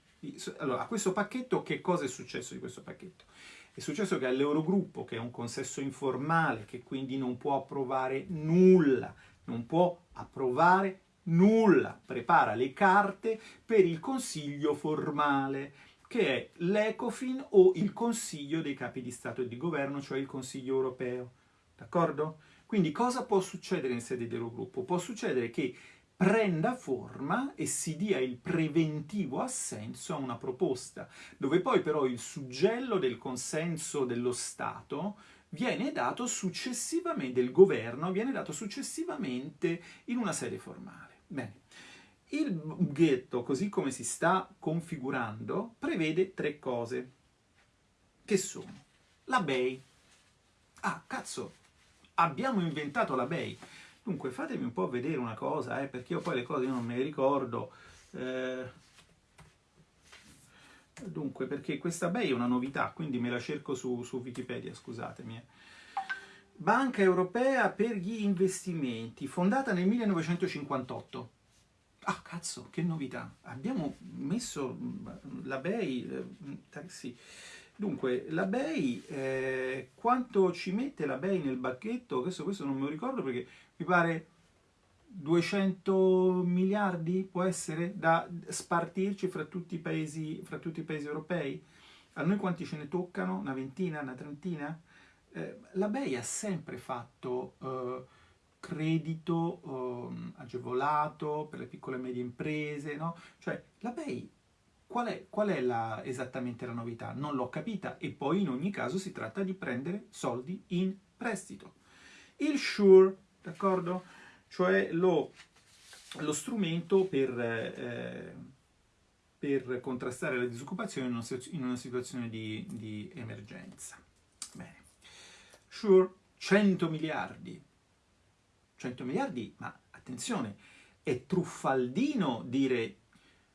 Allora, a questo pacchetto che cosa è successo di questo pacchetto? È successo che all'Eurogruppo, che è un consesso informale, che quindi non può approvare nulla, non può approvare nulla, prepara le carte per il consiglio formale, che è l'Ecofin o il Consiglio dei capi di Stato e di Governo, cioè il Consiglio europeo. D'accordo? Quindi cosa può succedere in sede di Eurogruppo? Può succedere che prenda forma e si dia il preventivo assenso a una proposta, dove poi però il suggello del consenso dello Stato viene dato successivamente, del governo, viene dato successivamente in una sede formale. Bene. Il ghetto, così come si sta configurando, prevede tre cose, che sono la BEI. Ah, cazzo, abbiamo inventato la BEI. Dunque, fatemi un po' vedere una cosa, eh, perché io poi le cose non me le ricordo. Eh, dunque, perché questa BEI è una novità, quindi me la cerco su, su Wikipedia, scusatemi. Eh. Banca Europea per gli investimenti, fondata nel 1958. Ah, cazzo, che novità! Abbiamo messo mm, la BEI, eh, sì. Dunque, la BEI, eh, quanto ci mette la BEI nel bacchetto? Questo, questo non me lo ricordo perché mi pare 200 miliardi può essere da spartirci fra tutti i paesi, fra tutti i paesi europei? A noi quanti ce ne toccano? Una ventina, una trentina? Eh, la BEI ha sempre fatto eh, credito eh, agevolato per le piccole e medie imprese, no? Cioè, la BEI, qual è, qual è la, esattamente la novità? Non l'ho capita e poi in ogni caso si tratta di prendere soldi in prestito. Il SURE d'accordo? Cioè lo, lo strumento per, eh, per, contrastare la disoccupazione in una, in una situazione di, di, emergenza. Bene. Sure, 100 miliardi. 100 miliardi, ma attenzione, è truffaldino dire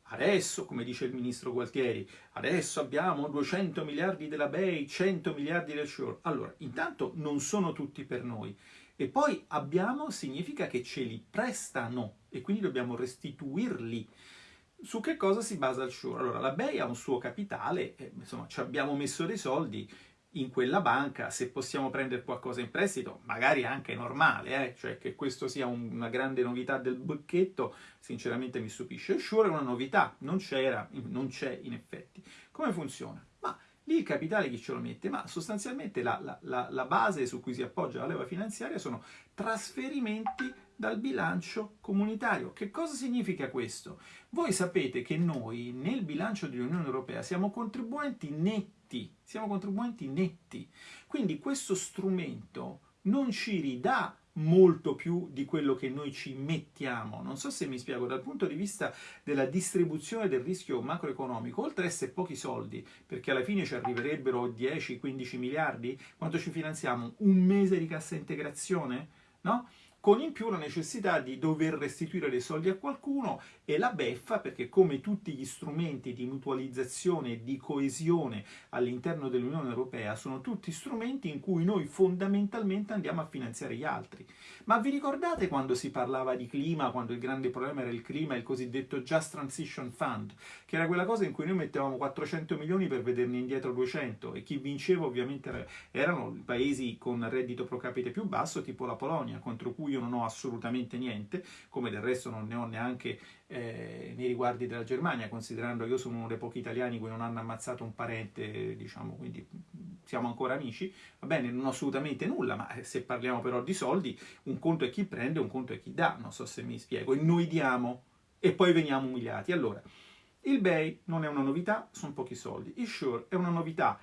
Adesso, come dice il ministro Gualtieri, adesso abbiamo 200 miliardi della BEI, 100 miliardi del SURE. Allora, intanto non sono tutti per noi. E poi abbiamo significa che ce li prestano e quindi dobbiamo restituirli. Su che cosa si basa il SURE? Allora, la BEI ha un suo capitale, insomma, ci abbiamo messo dei soldi in quella banca, se possiamo prendere qualcosa in prestito, magari anche normale, eh? cioè che questo sia un, una grande novità del bocchetto, sinceramente mi stupisce. Il SURE è una novità, non c'era, non c'è in effetti. Come funziona? Lì il capitale chi ce lo mette? Ma sostanzialmente la, la, la, base su cui si appoggia la leva finanziaria sono trasferimenti dal bilancio comunitario. Che cosa significa questo? Voi sapete che noi nel bilancio dell'Unione Europea siamo contribuenti netti, siamo contribuenti netti. Quindi questo strumento non ci ridà molto più di quello che noi ci mettiamo. Non so se mi spiego, dal punto di vista della distribuzione del rischio macroeconomico, oltre a essere pochi soldi, perché alla fine ci arriverebbero 10-15 miliardi, quanto ci finanziamo? Un mese di cassa integrazione? No? Con in più la necessità di dover restituire dei soldi a qualcuno e la beffa perché come tutti gli strumenti di mutualizzazione e di coesione all'interno dell'Unione Europea sono tutti strumenti in cui noi fondamentalmente andiamo a finanziare gli altri. Ma vi ricordate quando si parlava di clima, quando il grande problema era il clima, il cosiddetto Just Transition Fund, che era quella cosa in cui noi mettevamo 400 milioni per vederne indietro 200 e chi vinceva ovviamente erano i paesi con reddito pro capite più basso, tipo la Polonia, contro cui io non ho assolutamente niente, come del resto non ne ho neanche eh, nei riguardi della Germania, considerando che io sono uno dei pochi italiani che non hanno ammazzato un parente, diciamo, quindi siamo ancora amici, va bene, non ho assolutamente nulla, ma eh, se parliamo però di soldi, un conto è chi prende, un conto è chi dà, non so se mi spiego, e noi diamo e poi veniamo umiliati. Allora, il BEI non è una novità, sono pochi soldi, il SURE è una novità,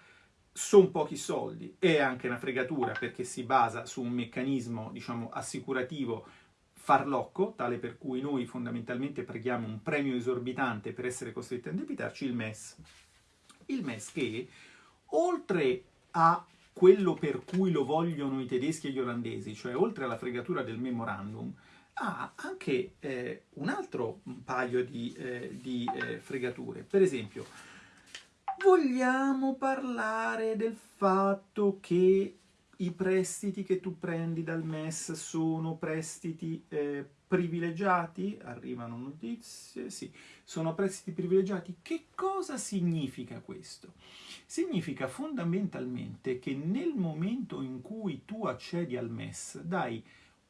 sono pochi soldi, è anche una fregatura perché si basa su un meccanismo, diciamo, assicurativo farlocco, tale per cui noi fondamentalmente paghiamo un premio esorbitante per essere costretti a indebitarci, il MES. Il MES che, oltre a quello per cui lo vogliono i tedeschi e gli olandesi, cioè oltre alla fregatura del memorandum, ha anche eh, un altro paio di, eh, di eh, fregature. Per esempio, vogliamo parlare del fatto che i prestiti che tu prendi dal MES sono prestiti eh, privilegiati? Arrivano notizie, sì, sono prestiti privilegiati. Che cosa significa questo? Significa fondamentalmente che nel momento in cui tu accedi al MES dai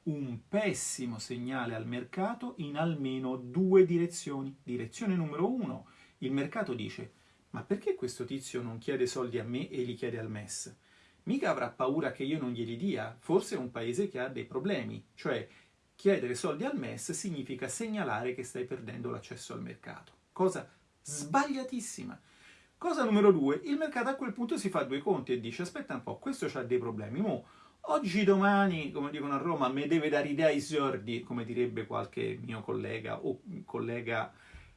un pessimo segnale al mercato in almeno due direzioni. Direzione numero uno, il mercato dice ma perché questo tizio non chiede soldi a me e li chiede al MES? Mica avrà paura che io non glieli dia? Forse è un paese che ha dei problemi, cioè chiedere soldi al MES significa segnalare che stai perdendo l'accesso al mercato. Cosa sbagliatissima. Cosa numero due, il mercato a quel punto si fa due conti e dice aspetta un po', questo ha dei problemi, mo oggi domani, come dicono a Roma, mi deve dare idea ai sordi, come direbbe qualche mio collega o collega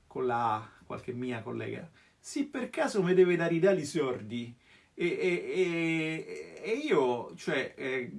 con la qualche mia collega sì, per caso mi deve dare i dali sordi. E, e, e, e io, cioè, eh,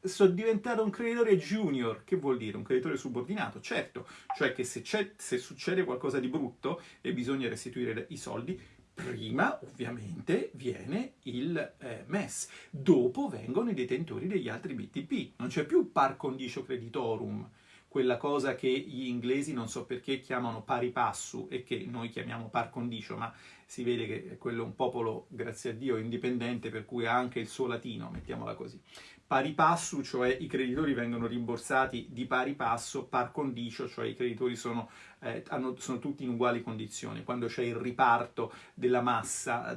sono diventato un creditore junior. Che vuol dire? Un creditore subordinato, certo. Cioè che se, se succede qualcosa di brutto e bisogna restituire i soldi, prima ovviamente viene il eh, MES, dopo vengono i detentori degli altri BTP. Non c'è più par condicio creditorum, quella cosa che gli inglesi non so perché chiamano pari passu e che noi chiamiamo par condicio, ma si vede che quello è un popolo, grazie a Dio, indipendente, per cui ha anche il suo latino, mettiamola così. Pari passo, cioè i creditori vengono rimborsati di pari passo, par condicio, cioè i creditori sono, eh, hanno, sono tutti in uguali condizioni. Quando c'è il riparto della massa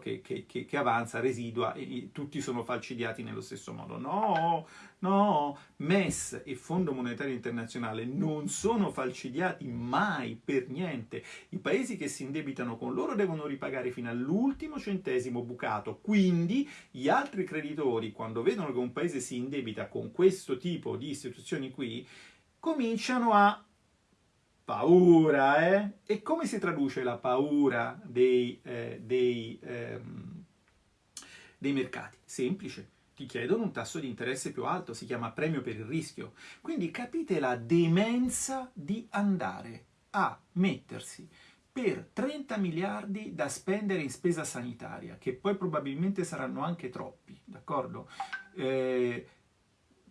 che, che, che, che, avanza, residua, e, tutti sono falcidiati nello stesso modo. No, no, MES e Fondo Monetario Internazionale non sono falcidiati mai, per niente. I paesi che si indebitano con loro devono ripagare fino all'ultimo centesimo bucato, quindi gli altri creditori, quando vedono che un paese si indebita con questo tipo di istituzioni qui, cominciano a paura, eh? E come si traduce la paura dei, eh, dei, ehm, dei mercati? Semplice, ti chiedono un tasso di interesse più alto, si chiama premio per il rischio. Quindi capite la demenza di andare a mettersi per 30 miliardi da spendere in spesa sanitaria, che poi probabilmente saranno anche troppi, d'accordo? Eh,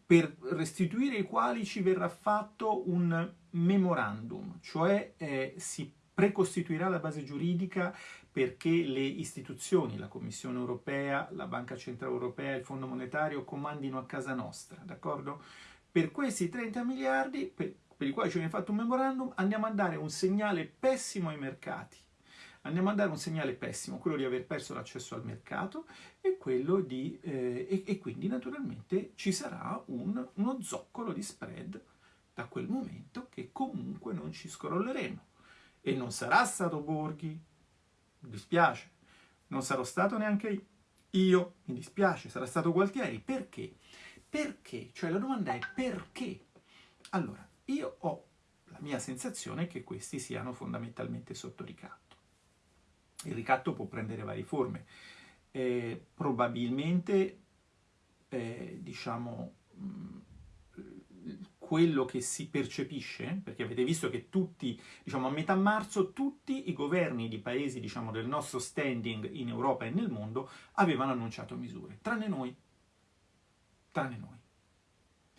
per restituire i quali ci verrà fatto un memorandum, cioè eh, si precostituirà la base giuridica perché le istituzioni, la Commissione europea, la Banca Centrale Europea, il Fondo Monetario comandino a casa nostra, d'accordo? Per questi 30 miliardi, per, per i quali ci viene fatto un memorandum, andiamo a dare un segnale pessimo ai mercati andiamo a dare un segnale pessimo, quello di aver perso l'accesso al mercato e, quello di, eh, e, e, quindi naturalmente ci sarà un, uno zoccolo di spread da quel momento che comunque non ci scrolleremo. E non sarà stato Borghi, mi dispiace, non sarò stato neanche io, mi dispiace, sarà stato Gualtieri. Perché? Perché? Cioè la domanda è perché? Allora, io ho la mia sensazione che questi siano fondamentalmente sotto ricatto. Il ricatto può prendere varie forme. Eh, probabilmente, eh, diciamo, mh, quello che si percepisce, perché avete visto che tutti, diciamo a metà marzo, tutti i governi di paesi, diciamo, del nostro standing in Europa e nel mondo avevano annunciato misure, tranne noi, tranne noi.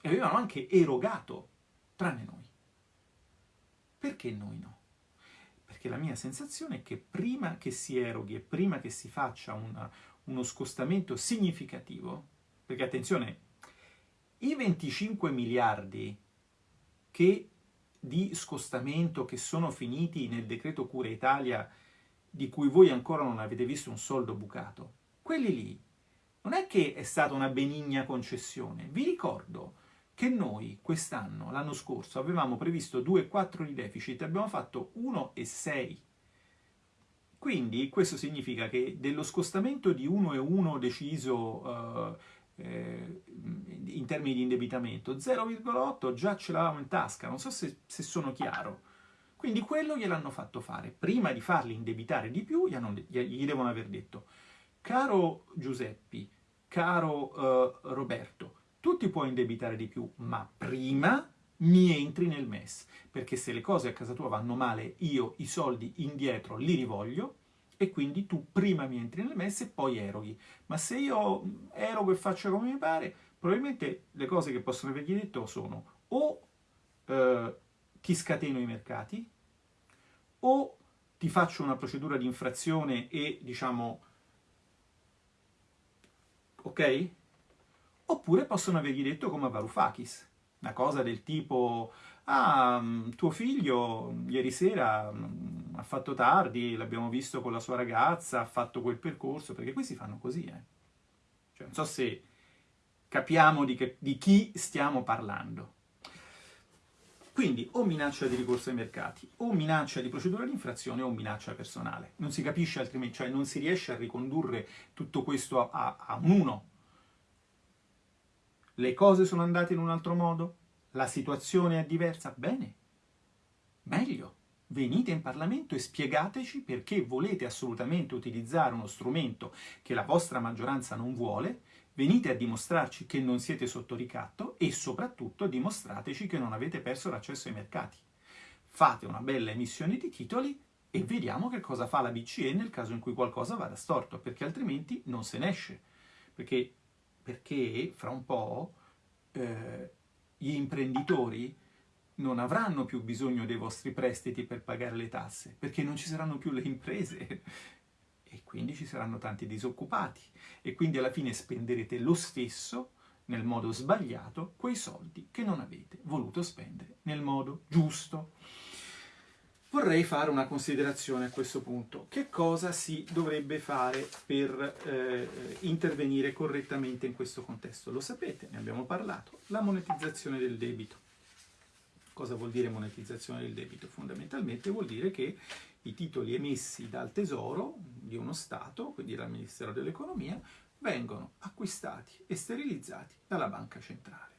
E avevano anche erogato, tranne noi. Perché noi no? perché la mia sensazione è che prima che si eroghi e prima che si faccia una, uno scostamento significativo, perché attenzione, i 25 miliardi che, di scostamento che sono finiti nel decreto Cura Italia, di cui voi ancora non avete visto un soldo bucato, quelli lì non è che è stata una benigna concessione. Vi ricordo che noi quest'anno, l'anno scorso, avevamo previsto 2,4 di deficit abbiamo fatto 1,6. Quindi questo significa che dello scostamento di 1,1 deciso eh, eh, in termini di indebitamento, 0,8 già ce l'avevamo in tasca, non so se, se sono chiaro. Quindi quello gliel'hanno fatto fare. Prima di farli indebitare di più, gli, hanno, gli devono aver detto, caro Giuseppi, caro uh, Roberto, tu ti puoi indebitare di più, ma prima mi entri nel MES, perché se le cose a casa tua vanno male, io i soldi indietro li rivoglio e quindi tu prima mi entri nel MES e poi eroghi. Ma se io erogo e faccio come mi pare, probabilmente le cose che possono avergli detto sono o eh, ti scateno i mercati, o ti faccio una procedura di infrazione e diciamo ok? Oppure possono avergli detto come a Varoufakis, una cosa del tipo ah, mm, tuo figlio ieri sera mm, ha fatto tardi, l'abbiamo visto con la sua ragazza, ha fatto quel percorso, perché questi fanno così, eh. Cioè, non so se capiamo di, che, di chi stiamo parlando. Quindi o minaccia di ricorso ai mercati, o minaccia di procedura di infrazione, o minaccia personale. Non si capisce altrimenti, cioè non si riesce a ricondurre tutto questo a, a, a un uno, le cose sono andate in un altro modo? La situazione è diversa? Bene, meglio. Venite in Parlamento e spiegateci perché volete assolutamente utilizzare uno strumento che la vostra maggioranza non vuole, venite a dimostrarci che non siete sotto ricatto e soprattutto dimostrateci che non avete perso l'accesso ai mercati. Fate una bella emissione di titoli e vediamo che cosa fa la BCE nel caso in cui qualcosa vada storto, perché altrimenti non se ne esce. Perché, perché fra un po' eh, gli imprenditori non avranno più bisogno dei vostri prestiti per pagare le tasse, perché non ci saranno più le imprese [LAUGHS] e quindi ci saranno tanti disoccupati e quindi alla fine spenderete lo stesso nel modo sbagliato quei soldi che non avete voluto spendere nel modo giusto. Vorrei fare una considerazione a questo punto. Che cosa si dovrebbe fare per eh, intervenire correttamente in questo contesto? Lo sapete, ne abbiamo parlato, la monetizzazione del debito. Cosa vuol dire monetizzazione del debito? Fondamentalmente vuol dire che i titoli emessi dal Tesoro di uno Stato, quindi dal Ministero dell'Economia, vengono acquistati e sterilizzati dalla Banca Centrale.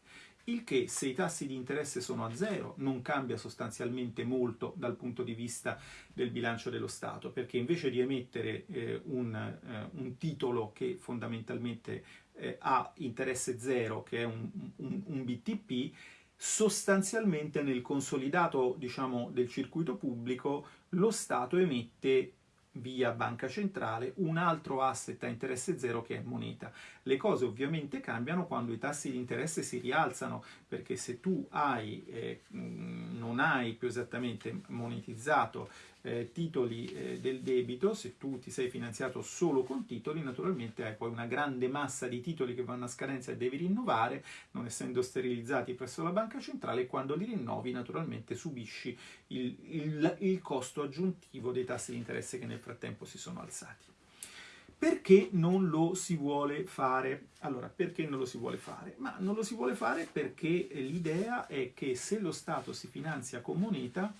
Il che, se i tassi di interesse sono a zero, non cambia sostanzialmente molto dal punto di vista del bilancio dello Stato, perché invece di emettere eh, un, eh, un, titolo che fondamentalmente eh, ha interesse zero, che è un, un, un BTP, sostanzialmente nel consolidato diciamo, del circuito pubblico lo Stato emette via banca centrale un altro asset a interesse zero che è moneta. Le cose ovviamente cambiano quando i tassi di interesse si rialzano perché se tu hai, eh, non hai più esattamente monetizzato eh, titoli eh, del debito, se tu ti sei finanziato solo con titoli, naturalmente hai poi una grande massa di titoli che vanno a scadenza e devi rinnovare, non essendo sterilizzati presso la banca centrale, e quando li rinnovi naturalmente subisci il, il, il costo aggiuntivo dei tassi di interesse che nel frattempo si sono alzati. Perché non lo si vuole fare? Allora, perché non lo si vuole fare? Ma non lo si vuole fare perché l'idea è che se lo Stato si finanzia con moneta,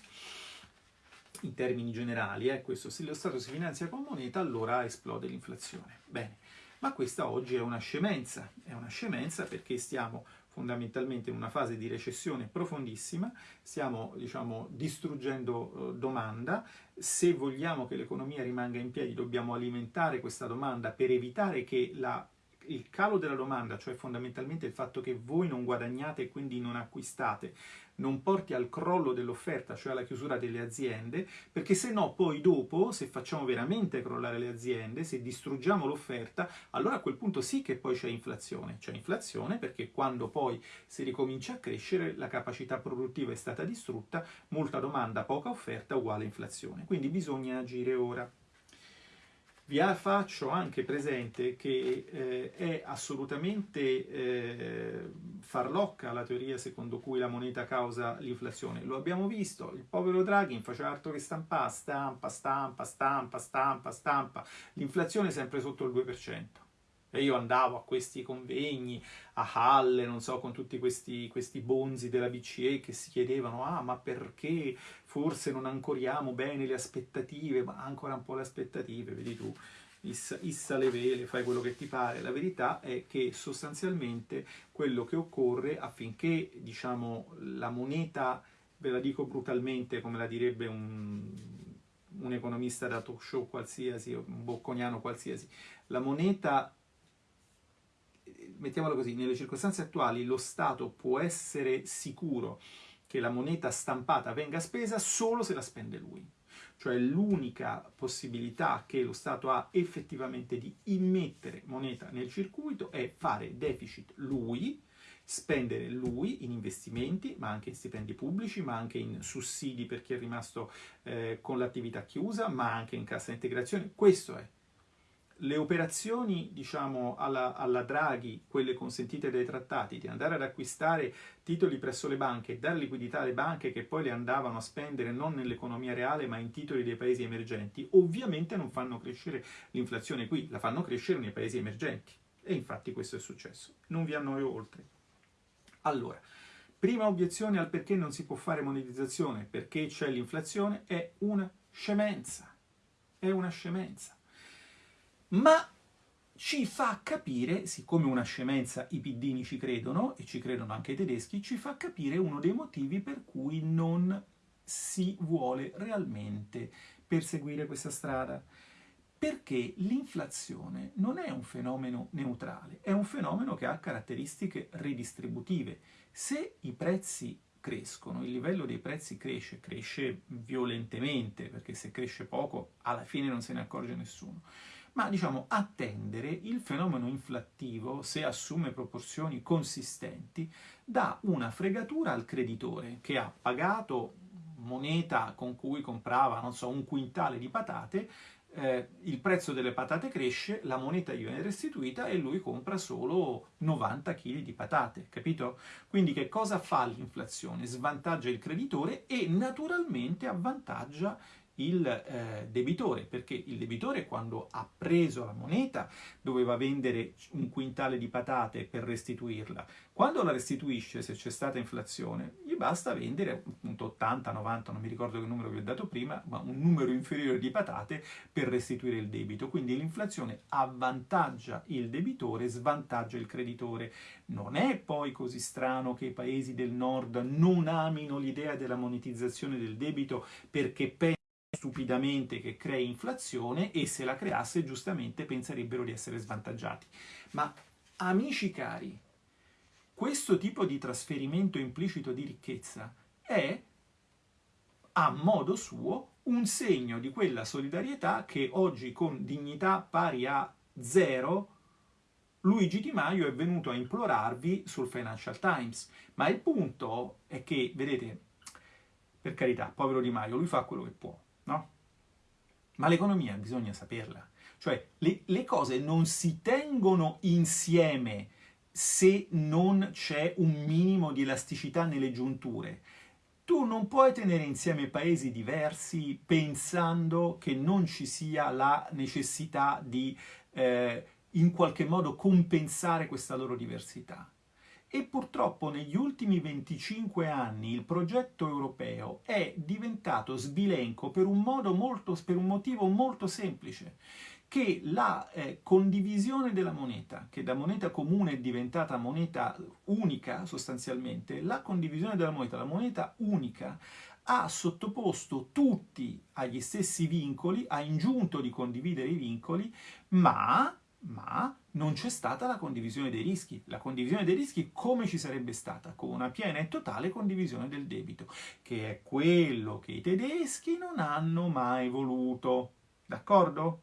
in termini generali, eh, questo, se lo Stato si finanzia con moneta allora esplode l'inflazione. Bene, ma questa oggi è una scemenza, è una scemenza perché stiamo fondamentalmente in una fase di recessione profondissima, stiamo diciamo, distruggendo eh, domanda, se vogliamo che l'economia rimanga in piedi dobbiamo alimentare questa domanda per evitare che la il calo della domanda, cioè fondamentalmente il fatto che voi non guadagnate e quindi non acquistate, non porti al crollo dell'offerta, cioè alla chiusura delle aziende, perché se no poi dopo, se facciamo veramente crollare le aziende, se distruggiamo l'offerta, allora a quel punto sì che poi c'è inflazione. C'è inflazione perché quando poi si ricomincia a crescere la capacità produttiva è stata distrutta, molta domanda, poca offerta uguale inflazione. Quindi bisogna agire ora. Vi faccio anche presente che eh, è assolutamente eh, farlocca la teoria secondo cui la moneta causa l'inflazione. Lo abbiamo visto, il povero Draghi faceva altro che stampare, stampa, stampa, stampa, stampa, stampa. L'inflazione è sempre sotto il 2%. E io andavo a questi convegni, a Halle, non so, con tutti questi, questi bonzi della BCE che si chiedevano, ah, ma perché forse non ancoriamo bene le aspettative, ma ancora un po' le aspettative, vedi tu, issa, issa le vele, fai quello che ti pare. La verità è che sostanzialmente quello che occorre affinché, diciamo, la moneta, ve la dico brutalmente, come la direbbe un, un economista da talk show qualsiasi, un bocconiano qualsiasi, la moneta mettiamolo così, nelle circostanze attuali lo Stato può essere sicuro che la moneta stampata venga spesa solo se la spende lui. Cioè l'unica possibilità che lo Stato ha effettivamente di immettere moneta nel circuito è fare deficit lui, spendere lui in investimenti, ma anche in stipendi pubblici, ma anche in sussidi per chi è rimasto eh, con l'attività chiusa, ma anche in cassa integrazione. Questo è le operazioni, diciamo, alla, alla, Draghi, quelle consentite dai trattati, di andare ad acquistare titoli presso le banche e dare liquidità alle banche che poi le andavano a spendere non nell'economia reale ma in titoli dei paesi emergenti, ovviamente non fanno crescere l'inflazione qui, la fanno crescere nei paesi emergenti. E infatti questo è successo. Non vi annoio oltre. Allora, prima obiezione al perché non si può fare monetizzazione, perché c'è l'inflazione, è una scemenza. È una scemenza ma ci fa capire, siccome una scemenza i piddini ci credono, e ci credono anche i tedeschi, ci fa capire uno dei motivi per cui non si vuole realmente perseguire questa strada. perché l'inflazione non è un fenomeno neutrale, è un fenomeno che ha caratteristiche ridistributive. Se i prezzi crescono, il livello dei prezzi cresce, cresce violentemente, perché se cresce poco alla fine non se ne accorge nessuno, ma diciamo attendere il fenomeno inflattivo, se assume proporzioni consistenti, dà una fregatura al creditore che ha pagato moneta con cui comprava, non so, un quintale di patate, eh, il prezzo delle patate cresce, la moneta gli viene restituita e lui compra solo 90 kg di patate, capito? Quindi che cosa fa l'inflazione? Svantaggia il creditore e naturalmente avvantaggia il eh, debitore, perché il debitore quando ha preso la moneta doveva vendere un quintale di patate per restituirla. Quando la restituisce, se c'è stata inflazione, gli basta vendere appunto 80, 90, non mi ricordo che numero vi ho dato prima, ma un numero inferiore di patate per restituire il debito. Quindi l'inflazione avvantaggia il debitore, svantaggia il creditore. Non è poi così strano che i paesi del nord non amino l'idea della monetizzazione del debito perché pensano stupidamente che crei inflazione e se la creasse giustamente penserebbero di essere svantaggiati. Ma amici cari, questo tipo di trasferimento implicito di ricchezza è a modo suo un segno di quella solidarietà che oggi con dignità pari a zero Luigi Di Maio è venuto a implorarvi sul Financial Times. Ma il punto è che, vedete, per carità, povero Di Maio, lui fa quello che può no? Ma l'economia bisogna saperla. Cioè, le, le cose non si tengono insieme se non c'è un minimo di elasticità nelle giunture. Tu non puoi tenere insieme paesi diversi pensando che non ci sia la necessità di eh, in qualche modo compensare questa loro diversità. E purtroppo negli ultimi 25 anni il progetto europeo è diventato sbilenco per un, molto, per un motivo molto semplice, che la eh, condivisione della moneta, che da moneta comune è diventata moneta unica sostanzialmente, la condivisione della moneta, la moneta unica, ha sottoposto tutti agli stessi vincoli, ha ingiunto di condividere i vincoli, ma ma non c'è stata la condivisione dei rischi. La condivisione dei rischi come ci sarebbe stata? Con una piena e totale condivisione del debito, che è quello che i tedeschi non hanno mai voluto. D'accordo?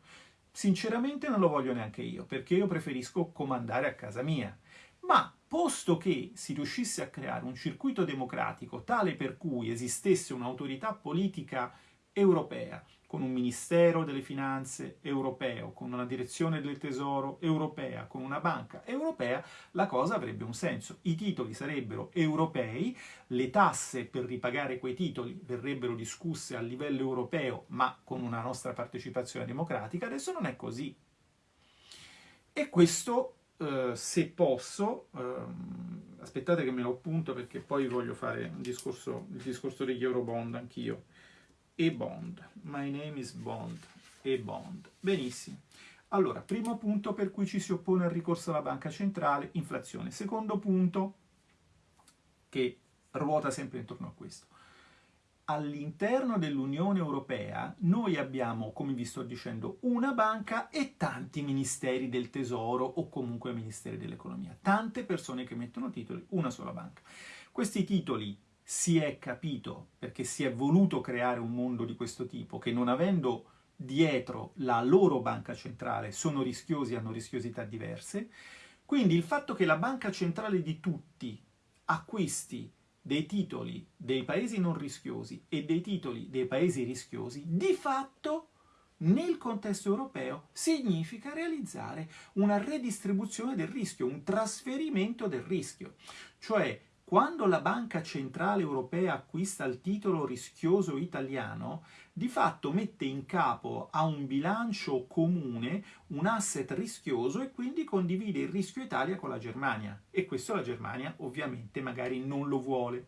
Sinceramente non lo voglio neanche io, perché io preferisco comandare a casa mia. Ma posto che si riuscisse a creare un circuito democratico tale per cui esistesse un'autorità politica europea con un Ministero delle Finanze europeo, con una direzione del Tesoro europea, con una banca europea, la cosa avrebbe un senso. I titoli sarebbero europei, le tasse per ripagare quei titoli verrebbero discusse a livello europeo, ma con una nostra partecipazione democratica. Adesso non è così. E questo, eh, se posso, ehm, aspettate che me lo appunto perché poi voglio fare discorso, il discorso degli Eurobond anch'io e Bond. My name is Bond e Bond. Benissimo. Allora, primo punto per cui ci si oppone al ricorso alla banca centrale, inflazione. Secondo punto, che ruota sempre intorno a questo. All'interno dell'Unione Europea noi abbiamo, come vi sto dicendo, una banca e tanti ministeri del tesoro o comunque ministeri dell'economia. Tante persone che mettono titoli, una sola banca. Questi titoli si è capito, perché si è voluto creare un mondo di questo tipo, che non avendo dietro la loro banca centrale sono rischiosi, hanno rischiosità diverse, quindi il fatto che la banca centrale di tutti acquisti dei titoli dei paesi non rischiosi e dei titoli dei paesi rischiosi, di fatto nel contesto europeo significa realizzare una redistribuzione del rischio, un trasferimento del rischio. Cioè quando la Banca Centrale Europea acquista il titolo rischioso italiano, di fatto mette in capo a un bilancio comune un asset rischioso e quindi condivide il rischio Italia con la Germania. E questo la Germania ovviamente magari non lo vuole.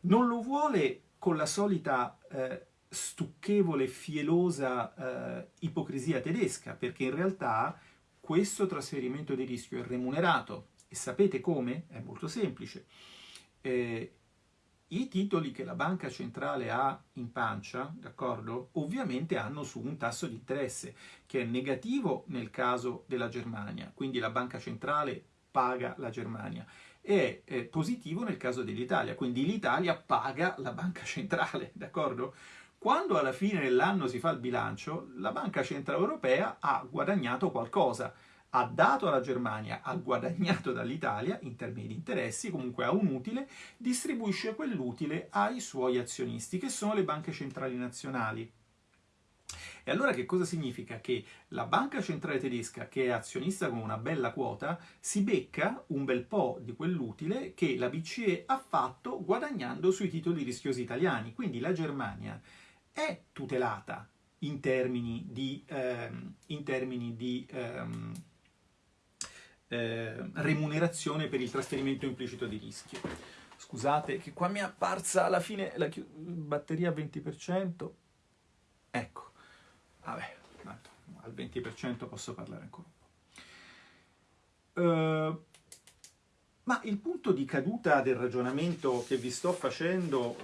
Non lo vuole con la solita eh, stucchevole, fielosa eh, ipocrisia tedesca, perché in realtà questo trasferimento di rischio è remunerato e sapete come? È molto semplice. Eh, i titoli che la banca centrale ha in pancia, d'accordo, ovviamente hanno su un tasso di interesse che è negativo nel caso della Germania, quindi la banca centrale paga la Germania, e è positivo nel caso dell'Italia, quindi l'Italia paga la banca centrale, [LAUGHS] d'accordo? Quando alla fine dell'anno si fa il bilancio, la Banca Centrale Europea ha guadagnato qualcosa, ha dato alla Germania, ha guadagnato dall'Italia in termini di interessi, comunque ha un utile, distribuisce quell'utile ai suoi azionisti, che sono le banche centrali nazionali. E allora che cosa significa? Che la banca centrale tedesca, che è azionista con una bella quota, si becca un bel po' di quell'utile che la BCE ha fatto guadagnando sui titoli rischiosi italiani. Quindi la Germania è tutelata in termini di, ehm, in termini di ehm, eh, remunerazione per il trasferimento implicito di rischio. Scusate che qua mi è apparsa alla fine la batteria a 20%. Ecco, vabbè, al 20% posso parlare ancora un po'. Uh, ma il punto di caduta del ragionamento che vi sto facendo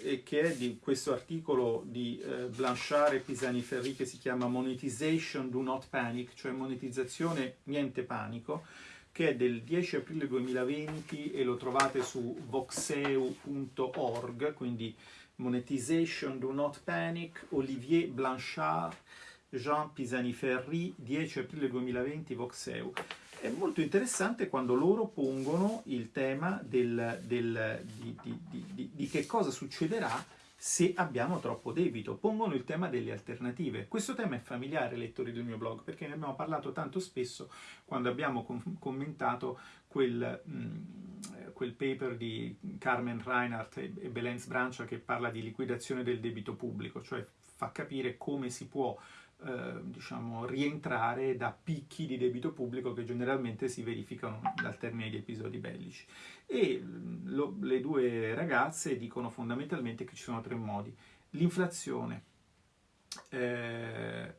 eh, e che è di questo articolo di eh, Blanchard e Pisani-Ferri che si chiama Monetization Do Not Panic, cioè monetizzazione niente panico, che è del 10 aprile 2020 e lo trovate su voxeu.org, quindi Monetization Do Not Panic, Olivier Blanchard, Jean Pisani-Ferri, 10 aprile 2020, Voxeu è molto interessante quando loro pongono il tema del, del, di, di, di, di, che cosa succederà se abbiamo troppo debito. Pongono il tema delle alternative. Questo tema è familiare, lettori del mio blog, perché ne abbiamo parlato tanto spesso quando abbiamo com commentato quel, mh, mm, quel, paper di Carmen Reinhardt e, e Belen Sbrancia che parla di liquidazione del debito pubblico, cioè fa capire come si può eh, diciamo, rientrare da picchi di debito pubblico che generalmente si verificano al termine di episodi bellici. E lo, le due ragazze dicono fondamentalmente che ci sono tre modi. L'inflazione, eh,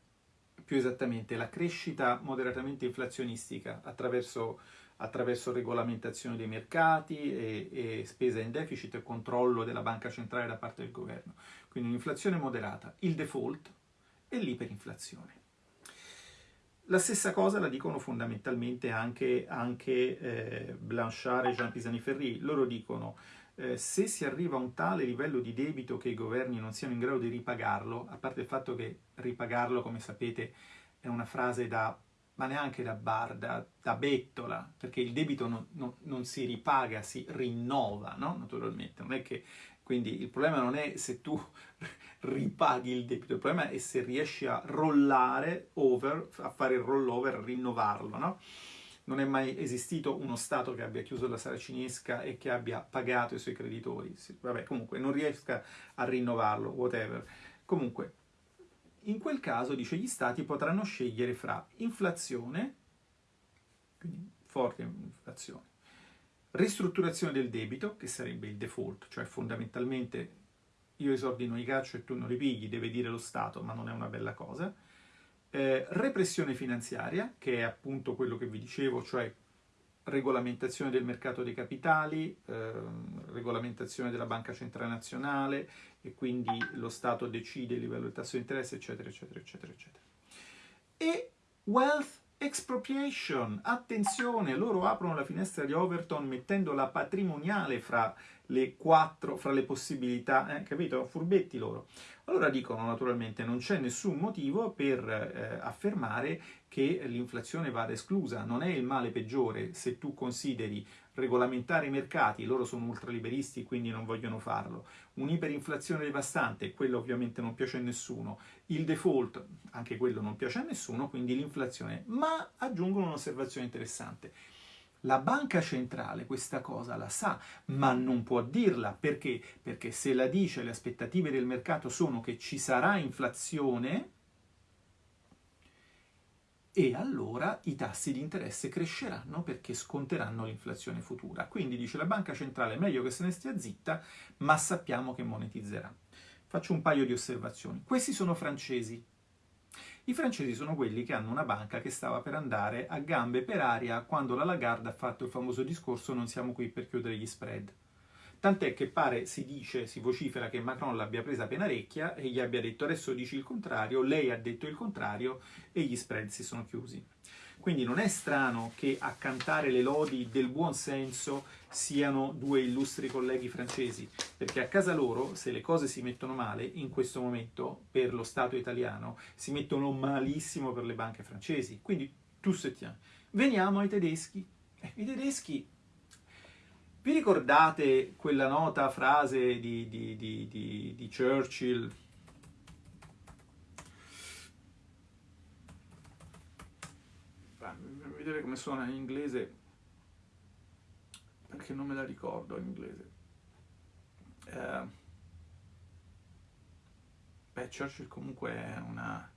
più esattamente la crescita moderatamente inflazionistica attraverso, attraverso regolamentazione dei mercati e, e spesa in deficit e controllo della banca centrale da parte del governo. Quindi un'inflazione moderata, il default, e l'iperinflazione. La stessa cosa la dicono fondamentalmente anche, anche eh, Blanchard e Jean Pisani-Ferry. Loro dicono eh, se si arriva a un tale livello di debito che i governi non siano in grado di ripagarlo, a parte il fatto che ripagarlo, come sapete, è una frase da, ma neanche da bar, da, da bettola, perché il debito non, non, non si ripaga, si rinnova, no? naturalmente. Non è che, quindi il problema non è se tu [LAUGHS] ripaghi il debito, il problema è se riesci a rollare over, a fare il rollover, a rinnovarlo, no? Non è mai esistito uno Stato che abbia chiuso la saracinesca e che abbia pagato i suoi creditori. Vabbè, comunque, non riesca a rinnovarlo, whatever. Comunque, in quel caso, dice, gli Stati potranno scegliere fra inflazione, quindi forte inflazione, ristrutturazione del debito, che sarebbe il default, cioè fondamentalmente io i soldi non li caccio e tu non li pigli, deve dire lo Stato, ma non è una bella cosa. Eh, repressione finanziaria, che è appunto quello che vi dicevo, cioè regolamentazione del mercato dei capitali, eh, regolamentazione della Banca Centrale Nazionale e quindi lo Stato decide il livello del tasso di interesse, eccetera, eccetera, eccetera, eccetera. E wealth expropriation, attenzione, loro aprono la finestra di Overton mettendo la patrimoniale fra le quattro, fra le possibilità, eh, capito? Furbetti loro. Allora dicono naturalmente non c'è nessun motivo per eh, affermare che l'inflazione vada esclusa, non è il male peggiore se tu consideri regolamentare i mercati, loro sono ultraliberisti quindi non vogliono farlo, un'iperinflazione devastante, quello ovviamente non piace a nessuno, il default, anche quello non piace a nessuno, quindi l'inflazione, ma aggiungono un'osservazione interessante. La banca centrale questa cosa la sa, ma non può dirla perché? Perché se la dice le aspettative del mercato sono che ci sarà inflazione, e allora i tassi di interesse cresceranno perché sconteranno l'inflazione futura. Quindi dice la banca centrale è meglio che se ne stia zitta, ma sappiamo che monetizzerà. Faccio un paio di osservazioni. Questi sono francesi. I francesi sono quelli che hanno una banca che stava per andare a gambe per aria quando la Lagarde ha fatto il famoso discorso non siamo qui per chiudere gli spread. Tant'è che pare, si dice, si vocifera che Macron l'abbia presa penarecchia e gli abbia detto adesso dici il contrario, lei ha detto il contrario e gli spread si sono chiusi. Quindi non è strano che a cantare le lodi del buon senso siano due illustri colleghi francesi, perché a casa loro, se le cose si mettono male, in questo momento, per lo Stato italiano, si mettono malissimo per le banche francesi. Quindi, tu se tiens. Veniamo ai tedeschi. Eh, I tedeschi vi ricordate quella nota frase di, di, di, di Churchill? Vedete come suona in inglese? Perché non me la ricordo in inglese. Eh, beh, Churchill comunque è una